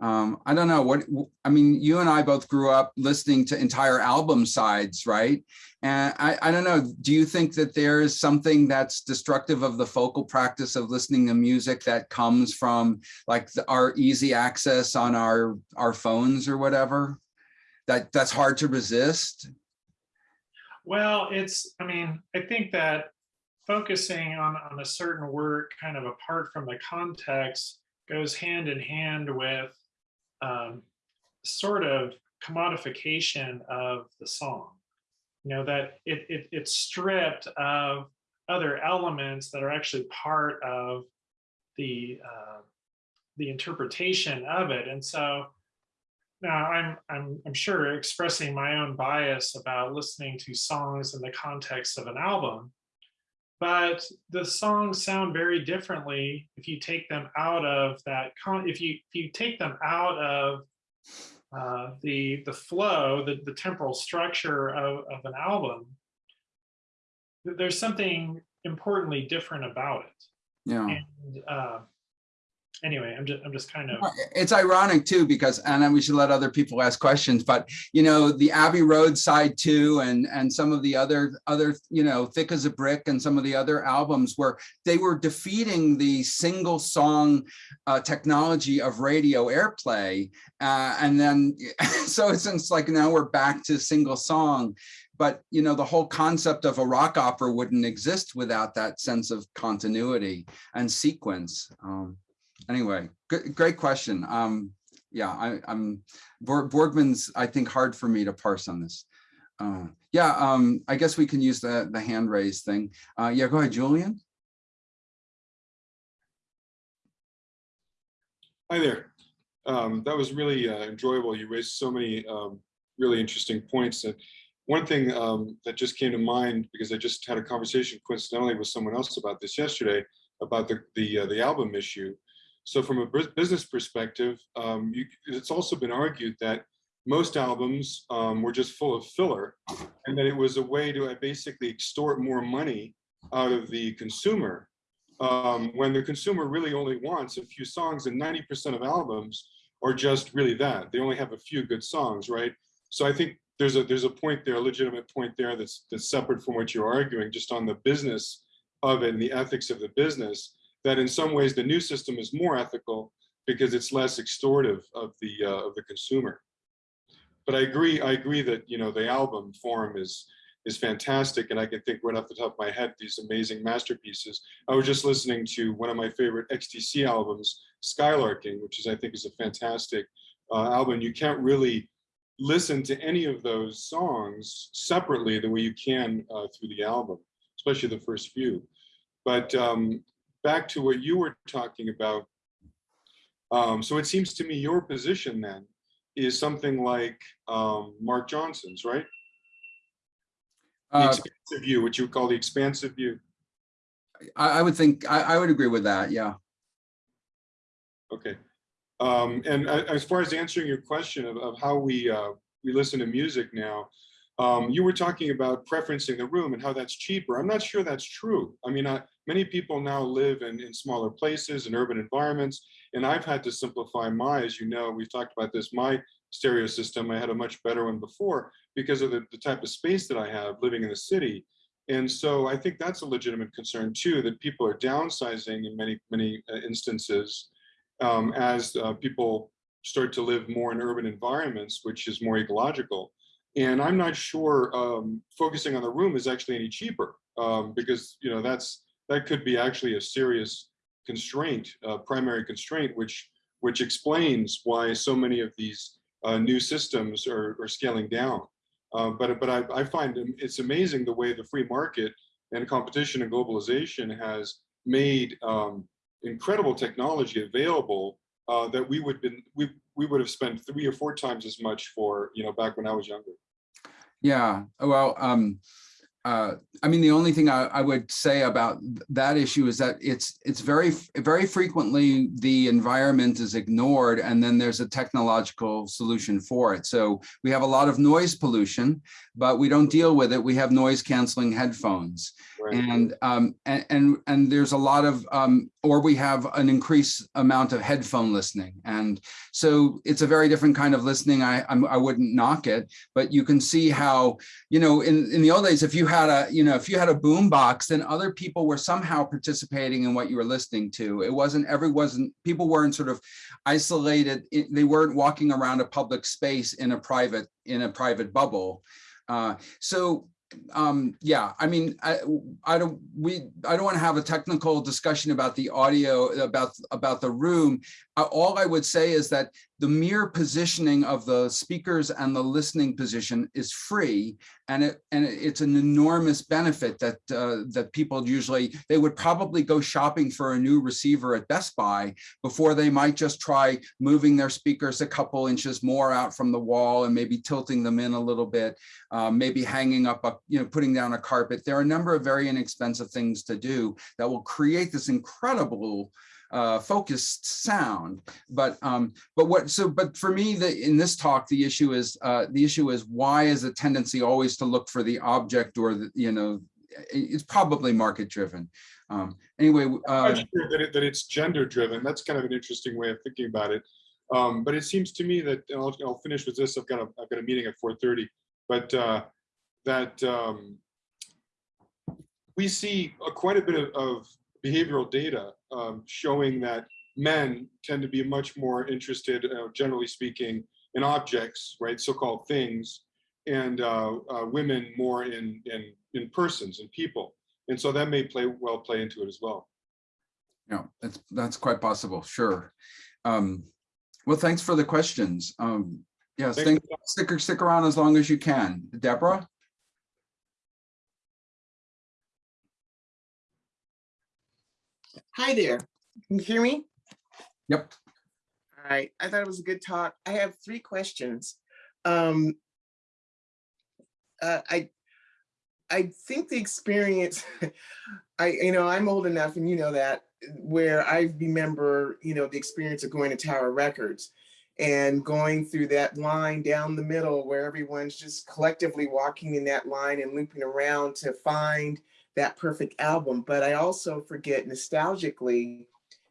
Um, I don't know what, I mean, you and I both grew up listening to entire album sides, right? And I, I don't know, do you think that there is something that's destructive of the focal practice of listening to music that comes from like the, our easy access on our, our phones or whatever? That that's hard to resist? Well, it's, I mean, I think that focusing on, on a certain work kind of apart from the context goes hand in hand with um, sort of commodification of the song. You know, that it, it it's stripped of other elements that are actually part of the uh, the interpretation of it. And so now I'm, I'm, I'm sure expressing my own bias about listening to songs in the context of an album, but the songs sound very differently if you take them out of that con if you if you take them out of uh, the the flow the, the temporal structure of, of an album there's something importantly different about it Yeah. and uh, anyway i'm just i'm just kind of It's ironic too, because, and then we should let other people ask questions, but you know, the Abbey Road side too, and, and some of the other, other, you know, Thick as a Brick and some of the other albums where they were defeating the single song uh, technology of radio airplay. Uh, and then, so it's, it's like now we're back to single song. But, you know, the whole concept of a rock opera wouldn't exist without that sense of continuity and sequence. Um, anyway, good, great question. Um, yeah, I, I'm Borg- Borgmann's, I think, hard for me to parse on this. Uh, yeah, um, I guess we can use the, the hand raise thing. Uh, yeah, go ahead, Julian. Hi there. Um, that was really uh, enjoyable. You raised so many um, really interesting points. And one thing um, that just came to mind because I just had a conversation coincidentally with someone else about this yesterday about the the, uh, the album issue. So from a business perspective, um, you, it's also been argued that most albums um, were just full of filler, and that it was a way to uh, basically extort more money out of the consumer um, when the consumer really only wants a few songs and 90% of albums are just really that. They only have a few good songs right? So i think there's a there's a point there a legitimate point there that's that's separate from what you're arguing just on the business of it and the ethics of the business that in some ways the new system is more ethical because it's less extortive of the uh, of the consumer but i agree i agree that you know the album form is is fantastic and I can think right off the top of my head these amazing masterpieces. I was just listening to one of my favorite XTC albums, Skylarking, which is I think is a fantastic uh, album. You can't really listen to any of those songs separately the way you can uh, through the album, especially the first few. But um, back to what you were talking about. Um, so it seems to me your position then is something like um, Mark Johnson's, right? The Uh, expansive view, what you would call the expansive view. I, I would think, I, I would agree with that, yeah. Okay. Um, and as far as answering your question of, of how we, uh, we listen to music now, um, you were talking about preferencing the room and how that's cheaper. I'm not sure that's true. I mean, I, many people now live in, in smaller places and urban environments, and I've had to simplify my, as you know, we've talked about this, my stereo system. I had a much better one before because of the, the type of space that I have living in the city. And so I think that's a legitimate concern too, that people are downsizing in many, many uh, instances um, as uh, people start to live more in urban environments, which is more ecological. And I'm not sure um, focusing on the room is actually any cheaper um, because you know that's that could be actually a serious constraint, uh, primary constraint, which which explains why so many of these uh, new systems are, are scaling down. Uh, but but I, I find it's amazing the way the free market and competition and globalization has made um, incredible technology available uh, that we would been we we would have spent three or four times as much for you know back when I was younger. Yeah, well, um, uh, I mean, the only thing I, I would say about that issue is that it's, it's very, very frequently the environment is ignored and then there's a technological solution for it. So we have a lot of noise pollution, but we don't deal with it. We have noise canceling headphones. Right? And, um, and, and, and there's a lot of, um, or we have an increased amount of headphone listening. And so it's a very different kind of listening. I, I'm, I wouldn't knock it, but you can see how, you know, in, in the old days, if you had a, you know, if you had a boom box, then other people were somehow participating in what you were listening to. It wasn't, every wasn't, people weren't sort of isolated. They weren't walking around a public space in a private, in a private bubble. Uh, so um yeah i mean i i don't we i don't want to have a technical discussion about the audio about about the room Uh, all i would say is that the mere positioning of the speakers and the listening position is free and it and it's an enormous benefit that uh, that people usually they would probably go shopping for a new receiver at Best Buy before they might just try moving their speakers a couple inches more out from the wall and maybe tilting them in a little bit um, maybe hanging up a you know putting down a carpet. There are a number of very inexpensive things to do that will create this incredible uh, focused sound. But um, but what so but for me, the in this talk, the issue is uh, the issue is why is a tendency always to look for the object or the you know it's probably market driven. Um, anyway, uh, sure that, it, that it's gender driven. That's kind of an interesting way of thinking about it. Um, but it seems to me that I'll, I'll finish with this. I've got a I've got a meeting at 4:30, but uh, that um, we see a, quite a bit of, of behavioral data um, showing that men tend to be much more interested, uh, generally speaking, in objects, right, so-called things, and uh, uh, women more in in in persons and people. And so that may play well play into it as well. yeah, that's that's quite possible. Sure. Um, well, thanks for the questions. Um, yes, Thanks stick stick around as long as you can. Deborah. Hi there. Can you hear me? Yep. All right. I thought it was a good talk. I have three questions. Um, uh, I I think the experience, I you know I'm old enough, and you know that where I remember you know the experience of going to Tower Records and going through that line down the middle where everyone's just collectively walking in that line and looping around to find that perfect album. But I also forget nostalgically,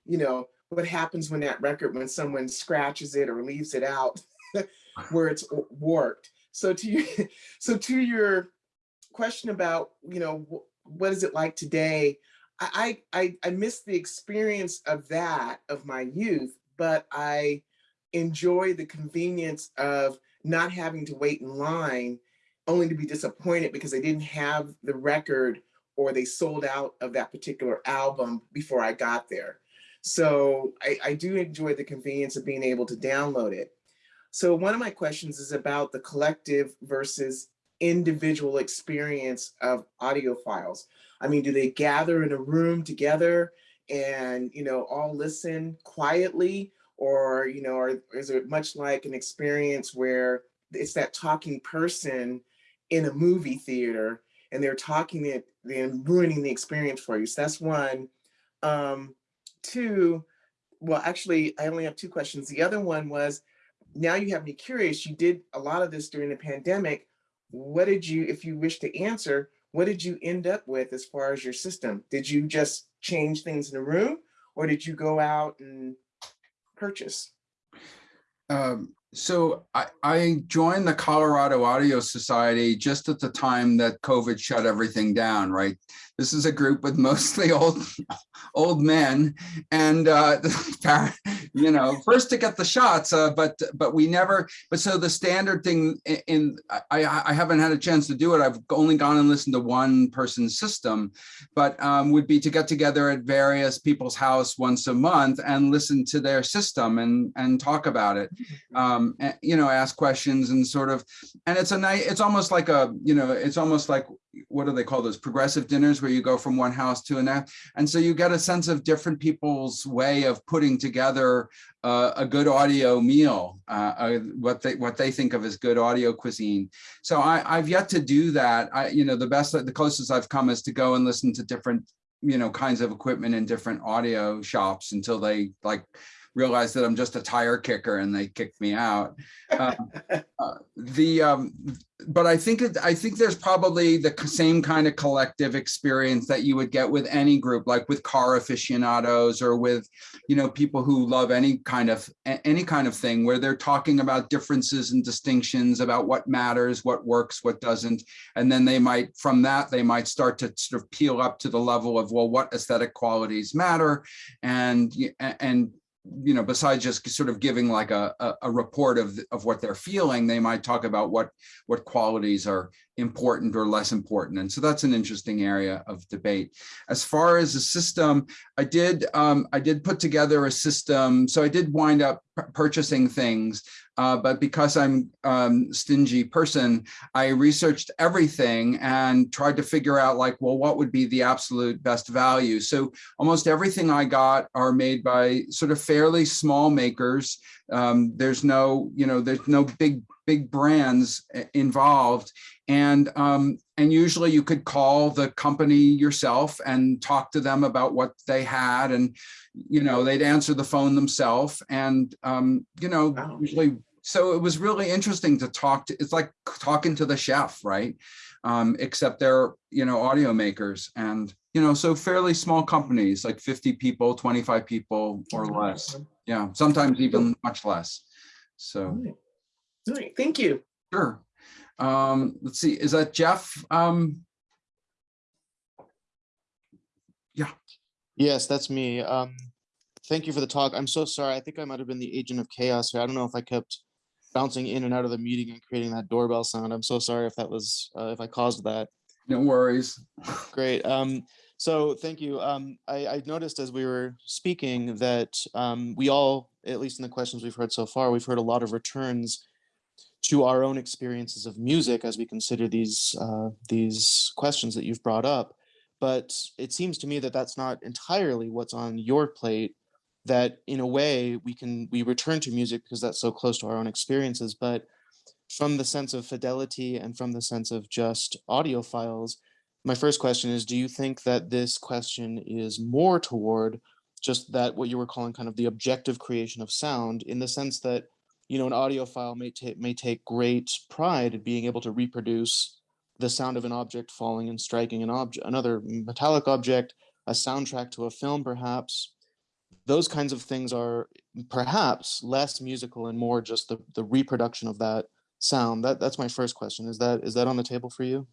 you know, what happens when that record, when someone scratches it or leaves it out where it's warped. So to you, so to your question about, you know, what is it like today? I, I, I miss the experience of that of my youth, but I enjoy the convenience of not having to wait in line only to be disappointed because I didn't have the record or they sold out of that particular album before I got there. So I, I do enjoy the convenience of being able to download it. So one of my questions is about the collective versus individual experience of audiophiles. I mean, do they gather in a room together and, you know, all listen quietly? Or, you know, or is it much like an experience where it's that talking person in a movie theater and they're talking it and ruining the experience for you. So that's one. Um, two, well, actually, I only have two questions. The other one was, now you have me curious. You did a lot of this during the pandemic. What did you, if you wish to answer, what did you end up with as far as your system? Did you just change things in the room or did you go out and purchase? Um, so I, I joined the Colorado Audio Society just at the time that COVID shut everything down, right? This is a group with mostly old old men and uh you know first to get the shots uh, but but we never but so the standard thing in, in I, I haven't had a chance to do it. I've only gone and listened to one person's system but um, would be to get together at various people's house once a month and listen to their system and and talk about it. Um and, you know ask questions and sort of and it's a night it's almost like a you know it's almost like what do they call those progressive dinners where you go from one house to another and so you get a sense of different people's way of putting together uh, a good audio meal uh, uh, what they what they think of as good audio cuisine. So i i've yet to do that. I you know the best the closest i've come is to go and listen to different you know kinds of equipment in different audio shops until they like realize that I'm just a tire kicker and they kicked me out. Uh, uh, the um, but I think it, I think there's probably the same kind of collective experience that you would get with any group, like with car aficionados or with, you know, people who love any kind of any kind of thing where they're talking about differences and distinctions about what matters, what works, what doesn't, and then they might from that they might start to sort of peel up to the level of well, what aesthetic qualities matter, and and you know, besides just sort of giving like a, a, a, report of, of what they're feeling, they might talk about what what qualities are important or less important. And so that's an interesting area of debate. As far as the system, I did um, I did put together a system. So I did wind up purchasing things, uh, but because I'm um, stingy person, I researched everything and tried to figure out like, well, what would be the absolute best value? So almost everything I got are made by sort of fairly small makers. Um, there's no, you know, there's no big, big brands uh, involved. And, um, and usually you could call the company yourself and talk to them about what they had and, you know, they'd answer the phone themselves and, um, you know, Wow. usually, so it was really interesting to talk to, it's like talking to the chef, right? Um, except they're, you know, audio makers and, you know, so fairly small companies, like 50 people, 25 people or less. Yeah, sometimes even much less. So, All right. All right, thank you. sure. Um, let's see, is that Jeff? Um, Yes, that's me. Um, thank you for the talk. I'm so sorry. I think I might have been the agent of chaos here. I don't know if I kept bouncing in and out of the meeting and creating that doorbell sound. I'm so sorry if that was, uh, if I caused that. no worries. Great. Um, so thank you. Um, I, I noticed as we were speaking that um, we all, at least in the questions we've heard so far, we've heard a lot of returns to our own experiences of music as we consider these uh, these questions that you've brought up. But it seems to me that that's not entirely what's on your plate. That in a way we can we return to music because that's so close to our own experiences, but from the sense of fidelity and from the sense of just audiophiles, my first question is, do you think that this question is more toward just that what you were calling kind of the objective creation of sound in the sense that, you know, an audiophile may take may take great pride in being able to reproduce the sound of an object falling and striking an object, another metallic object, a soundtrack to a film, perhaps. Those kinds of things are perhaps less musical and more just the, the reproduction of that sound. That that's my first question. Is that is that on the table for you?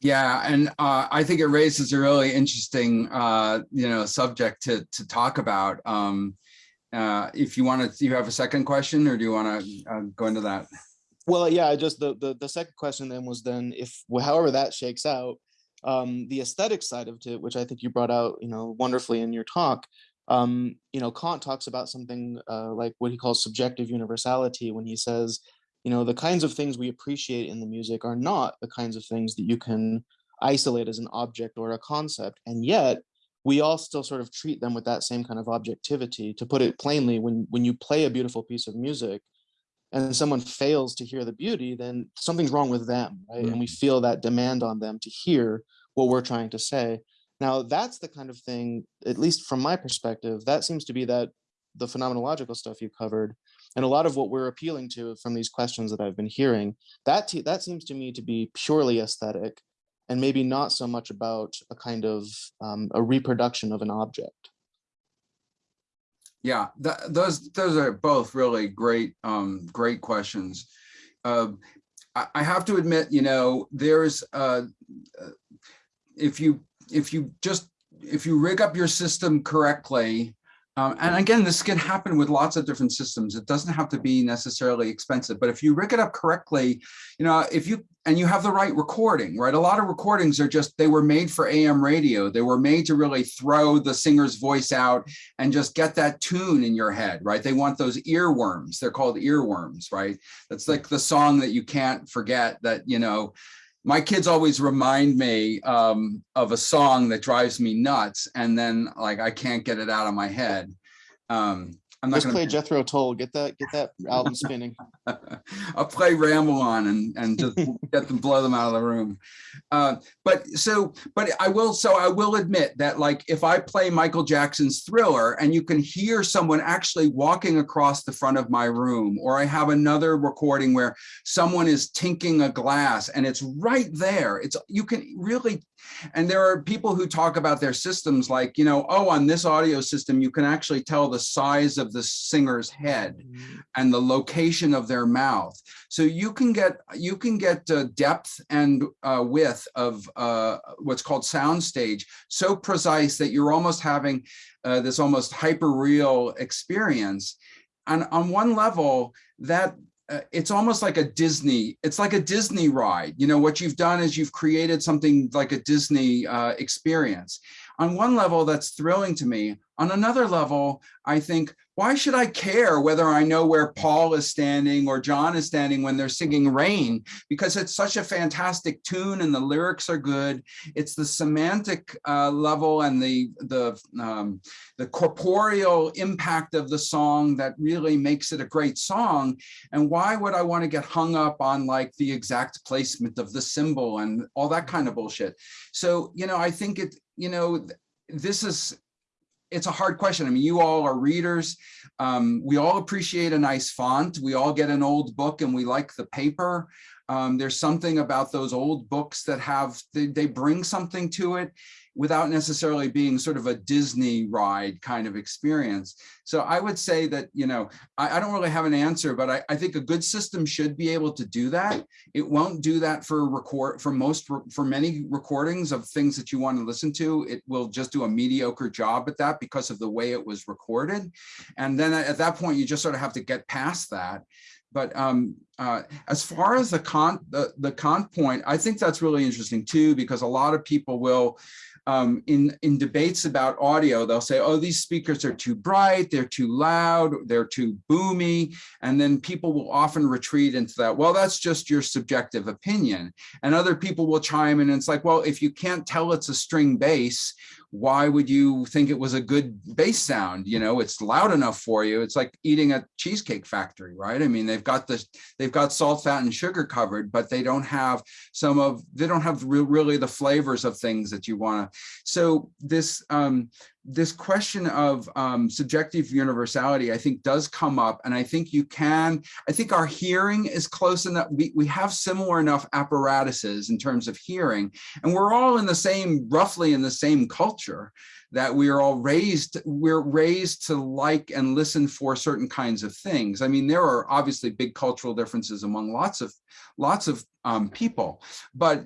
Yeah, and uh, I think it raises a really interesting, uh, you know, subject to to talk about. Um, uh, if you want to, you have a second question, or do you want to uh, go into that? Well, yeah, I just the, the the second question then was then if however that shakes out, um, the aesthetic side of it, which I think you brought out, you know, wonderfully in your talk. Um, you know, Kant talks about something uh, like what he calls subjective universality when he says, you know, the kinds of things we appreciate in the music are not the kinds of things that you can isolate as an object or a concept, and yet we all still sort of treat them with that same kind of objectivity. To put it plainly, when when you play a beautiful piece of music, and someone fails to hear the beauty, then something's wrong with them, right? And we mm-hmm. feel that demand on them to hear what we're trying to say. Now, that's the kind of thing, at least from my perspective, that seems to be that the phenomenological stuff you covered, and a lot of what we're appealing to from these questions that I've been hearing, that that seems to me to be purely aesthetic, and maybe not so much about a kind of um, a reproduction of an object. Yeah, th- those those are both really great, um, great questions. Uh, I, I have to admit, you know, there's uh, uh, if you if you just if you rig up your system correctly, um, and again, this can happen with lots of different systems. It doesn't have to be necessarily expensive, but if you rig it up correctly, you know, if you and you have the right recording, right? A lot of recordings are just they were made for AM radio. They were made to really throw the singer's voice out and just get that tune in your head, right? They want those earworms. They're called earworms, right? That's like the song that you can't forget that, you know, my kids always remind me um, of a song that drives me nuts. And then like, I can't get it out of my head. Um, I'm not Just gonna play Jethro Tull. Get that get that album spinning. I'll play Ramble On and, and just get them, blow them out of the room. Uh, but so, but I will, so I will admit that like, if I play Michael Jackson's Thriller and you can hear someone actually walking across the front of my room, or I have another recording where someone is tinking a glass and it's right there. It's, you can really, and there are people who talk about their systems like, you know, oh, on this audio system, you can actually tell the size of the singer's head and the location of their mouth. So you can get you can get uh, depth and uh, width of uh, what's called soundstage so precise that you're almost having uh, this almost hyper real experience. And on one level, that uh, it's almost like a Disney, it's like a Disney ride. You know, what you've done is you've created something like a Disney uh, experience. On one level, that's thrilling to me. On another level, I think, why should I care whether I know where Paul is standing or John is standing when they're singing Rain? Because it's such a fantastic tune and the lyrics are good. It's the semantic uh, level and the the um, the corporeal impact of the song that really makes it a great song. And why would I want to get hung up on like the exact placement of the cymbal and all that kind of bullshit? So, you know, I think it, you know, this is it's a hard question. I mean, you all are readers. Um, we all appreciate a nice font. We all get an old book and we like the paper. Um, there's something about those old books that have, they, they bring something to it without necessarily being sort of a Disney ride kind of experience. So I would say that, you know, I, I don't really have an answer, but I, I, think a good system should be able to do that. It won't do that for record for most for many recordings of things that you want to listen to. It will just do a mediocre job at that because of the way it was recorded. And then at that point, you just sort of have to get past that but um, uh, as far as the Kant the, the Kant point, I think that's really interesting too, because a lot of people will um, in, in debates about audio, they'll say, oh, these speakers are too bright, they're too loud, they're too boomy. And then people will often retreat into that, well, that's just your subjective opinion. And other people will chime in and it's like, well, if you can't tell it's a string bass, why would you think it was a good bass sound? You know, it's loud enough for you. It's like eating a cheesecake factory, right? I mean, they've got the, they've got salt, fat, and sugar covered, but they don't have some of, they don't have really the flavors of things that you want to. So this, um, this question of um, subjective universality, I think does come up. And I think you can, I think our hearing is close enough. We, we have similar enough apparatuses in terms of hearing, and we're all in the same, roughly in the same culture that we are all raised, we're raised to like and listen for certain kinds of things. I mean, there are obviously big cultural differences among lots of, lots of um, people, but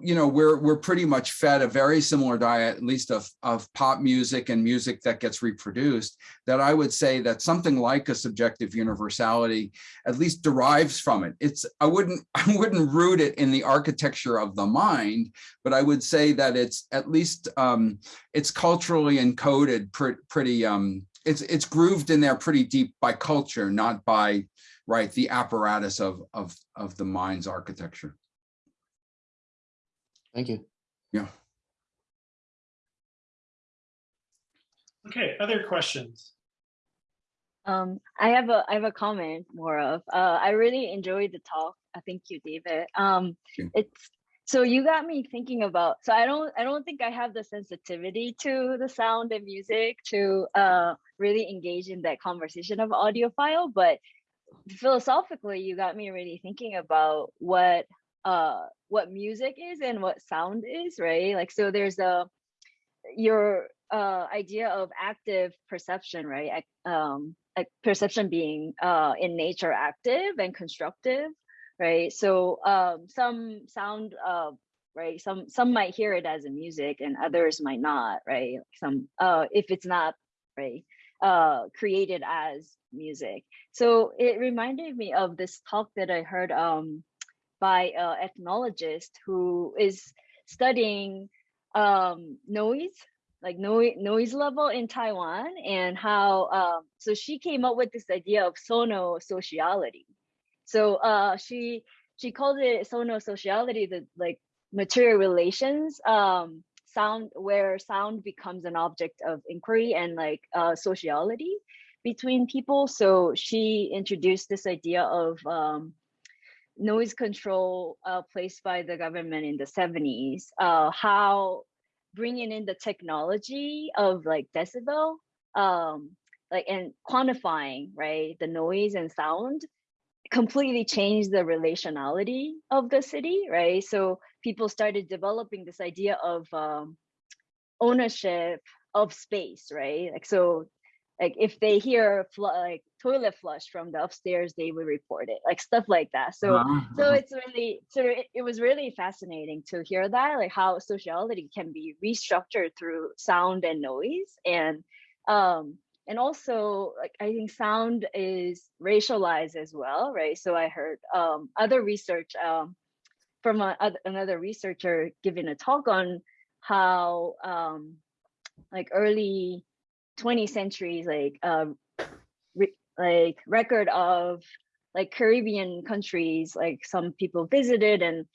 you know, we're we're pretty much fed a very similar diet, at least of of pop music and music that gets reproduced. That I would say that something like a subjective universality at least derives from it. It's I wouldn't I wouldn't root it in the architecture of the mind, but I would say that it's at least um, it's culturally encoded pre pretty um, it's it's grooved in there pretty deep by culture, not by right the apparatus of of of the mind's architecture. Thank you. Yeah. Okay, other questions? Um, I have a I have a comment more of uh, I really enjoyed the talk. I thank you, David. Um, you. it's so you got me thinking about. So I don't I don't think I have the sensitivity to the sound and music to uh, really engage in that conversation of audiophile, but philosophically, you got me really thinking about what uh what music is and what sound is right? Like so there's a your uh idea of active perception right? Um like perception being uh in nature active and constructive right? So um some sound uh right some some might hear it as a music and others might not right? Some uh if it's not right uh created as music. So it reminded me of this talk that i heard um by an ethnologist who is studying um, noise, like noise, noise level in Taiwan and how, um, so she came up with this idea of sono-sociality. So uh, she she called it sono-sociality, the like material relations, um, sound where sound becomes an object of inquiry and like uh, sociality between people. So she introduced this idea of um, noise control uh, placed by the government in the 70s, uh, how bringing in the technology of like decibel, um, like and quantifying right the noise and sound completely changed the relationality of the city, right? So people started developing this idea of um, ownership of space, right? Like so like if they hear like toilet flush from the upstairs they will report it like stuff like that. So so it's really so it, it was really fascinating to hear that like how sociality can be restructured through sound and noise. And um and also like I think sound is racialized as well, right? So I heard um, other research um, from a, oth- another researcher giving a talk on how um, like early 20th centuries like um, re- like record of like Caribbean countries, like some people visited and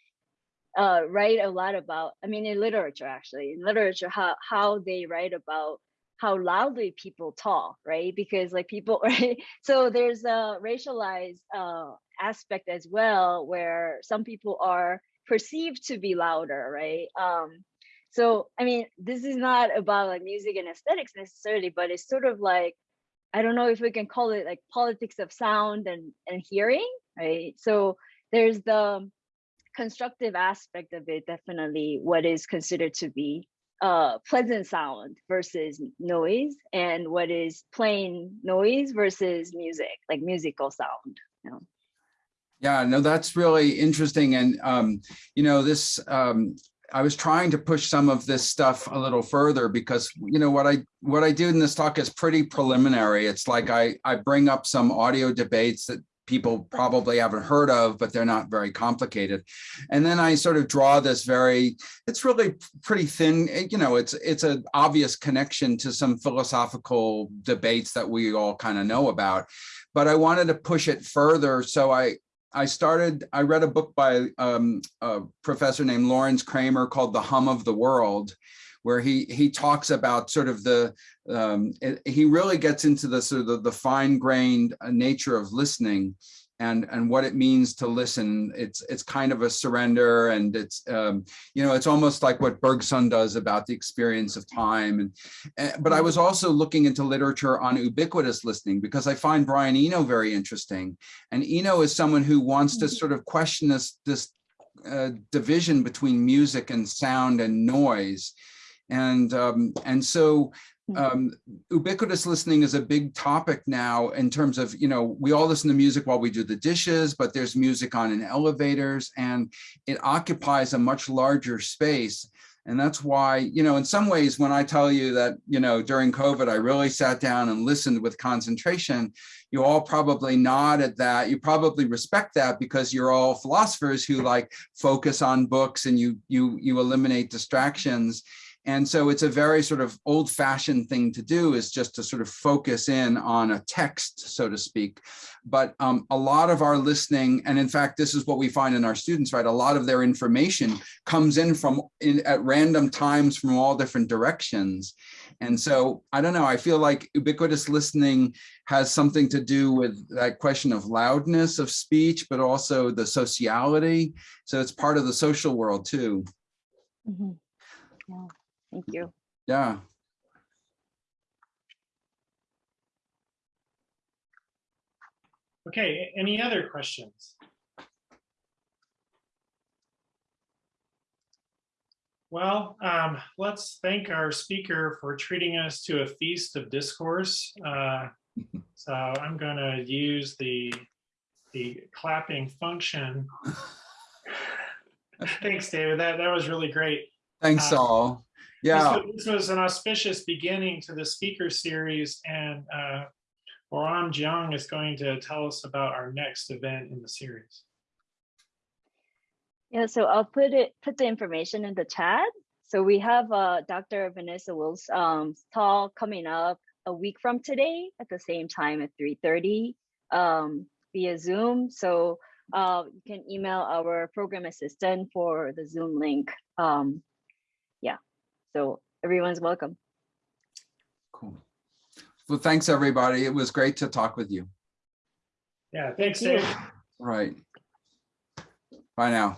uh, write a lot about. I mean, in literature actually, in literature, how how they write about how loudly people talk, right? Because like people, right? So there's a racialized uh, aspect as well, where some people are perceived to be louder, right? Um, so I mean, this is not about like music and aesthetics necessarily, but it's sort of like I don't know if we can call it like politics of sound and and hearing, right? So there's the constructive aspect of it, definitely what is considered to be uh pleasant sound versus noise and what is plain noise versus music, like musical sound. You know? Yeah, no, that's really interesting. And, um, you know, this, um, I was trying to push some of this stuff a little further because, you know, what I, what I do in this talk is pretty preliminary. It's like I, I bring up some audio debates that people probably haven't heard of, but they're not very complicated. And then I sort of draw this very, it's really pretty thin, eh, you know, it's, it's an obvious connection to some philosophical debates that we all kind of know about. But I wanted to push it further. So I, I started, I read a book by um, a professor named Lawrence Kramer called The Hum of the World, where he he talks about sort of the, um, it- he really gets into the sort of the, the fine grained nature of listening and and what it means to listen. It's it's kind of a surrender and it's, um, you know, it's almost like what Bergson does about the experience of time. And, eh, but I was also looking into literature on ubiquitous listening because I find Brian Eno very interesting. And Eno is someone who wants to Mhm. sort of question this, this uh, division between music and sound and noise. And, um, and so. Um, ubiquitous listening is a big topic now in terms of, you know, we all listen to music while we do the dishes, but there's music on in elevators and it occupies a much larger space. And that's why, you know, in some ways, when I tell you that, you know, during COVID, I really sat down and listened with concentration, you all probably nod at that. You probably respect that because you're all philosophers who like focus on books and you you you eliminate distractions. And so it's a very sort of old fashioned thing to do is just to sort of focus in on a text, so to speak. But um, a lot of our listening, and in fact, this is what we find in our students, right? A lot of their information comes in from in at random times from all different directions. And so I don't know, I feel like ubiquitous listening has something to do with that question of loudness of speech, but also the sociality. So it's part of the social world too. Mhm. Yeah, thank you. Yeah. Okay, any other questions? Well, um, let's thank our speaker for treating us to a feast of discourse. Uh, So I'm gonna use the, the clapping function. Thanks, David. That, that was really great. Thanks Uh, all. This Yeah. was- This was an auspicious beginning to the speaker series and uh, Oram Jiang is going to tell us about our next event in the series. Yeah, so I'll put it, put the information in the chat. So we have uh, Dr. Vanessa Wills um, talk coming up a week from today at the same time at 3.30 um, via Zoom. So uh, you can email our program assistant for the Zoom link. Um, yeah, so everyone's welcome. Cool. Well, thanks, everybody. It was great to talk with you. Yeah, thanks, Thank. Dave. Right. Bye now.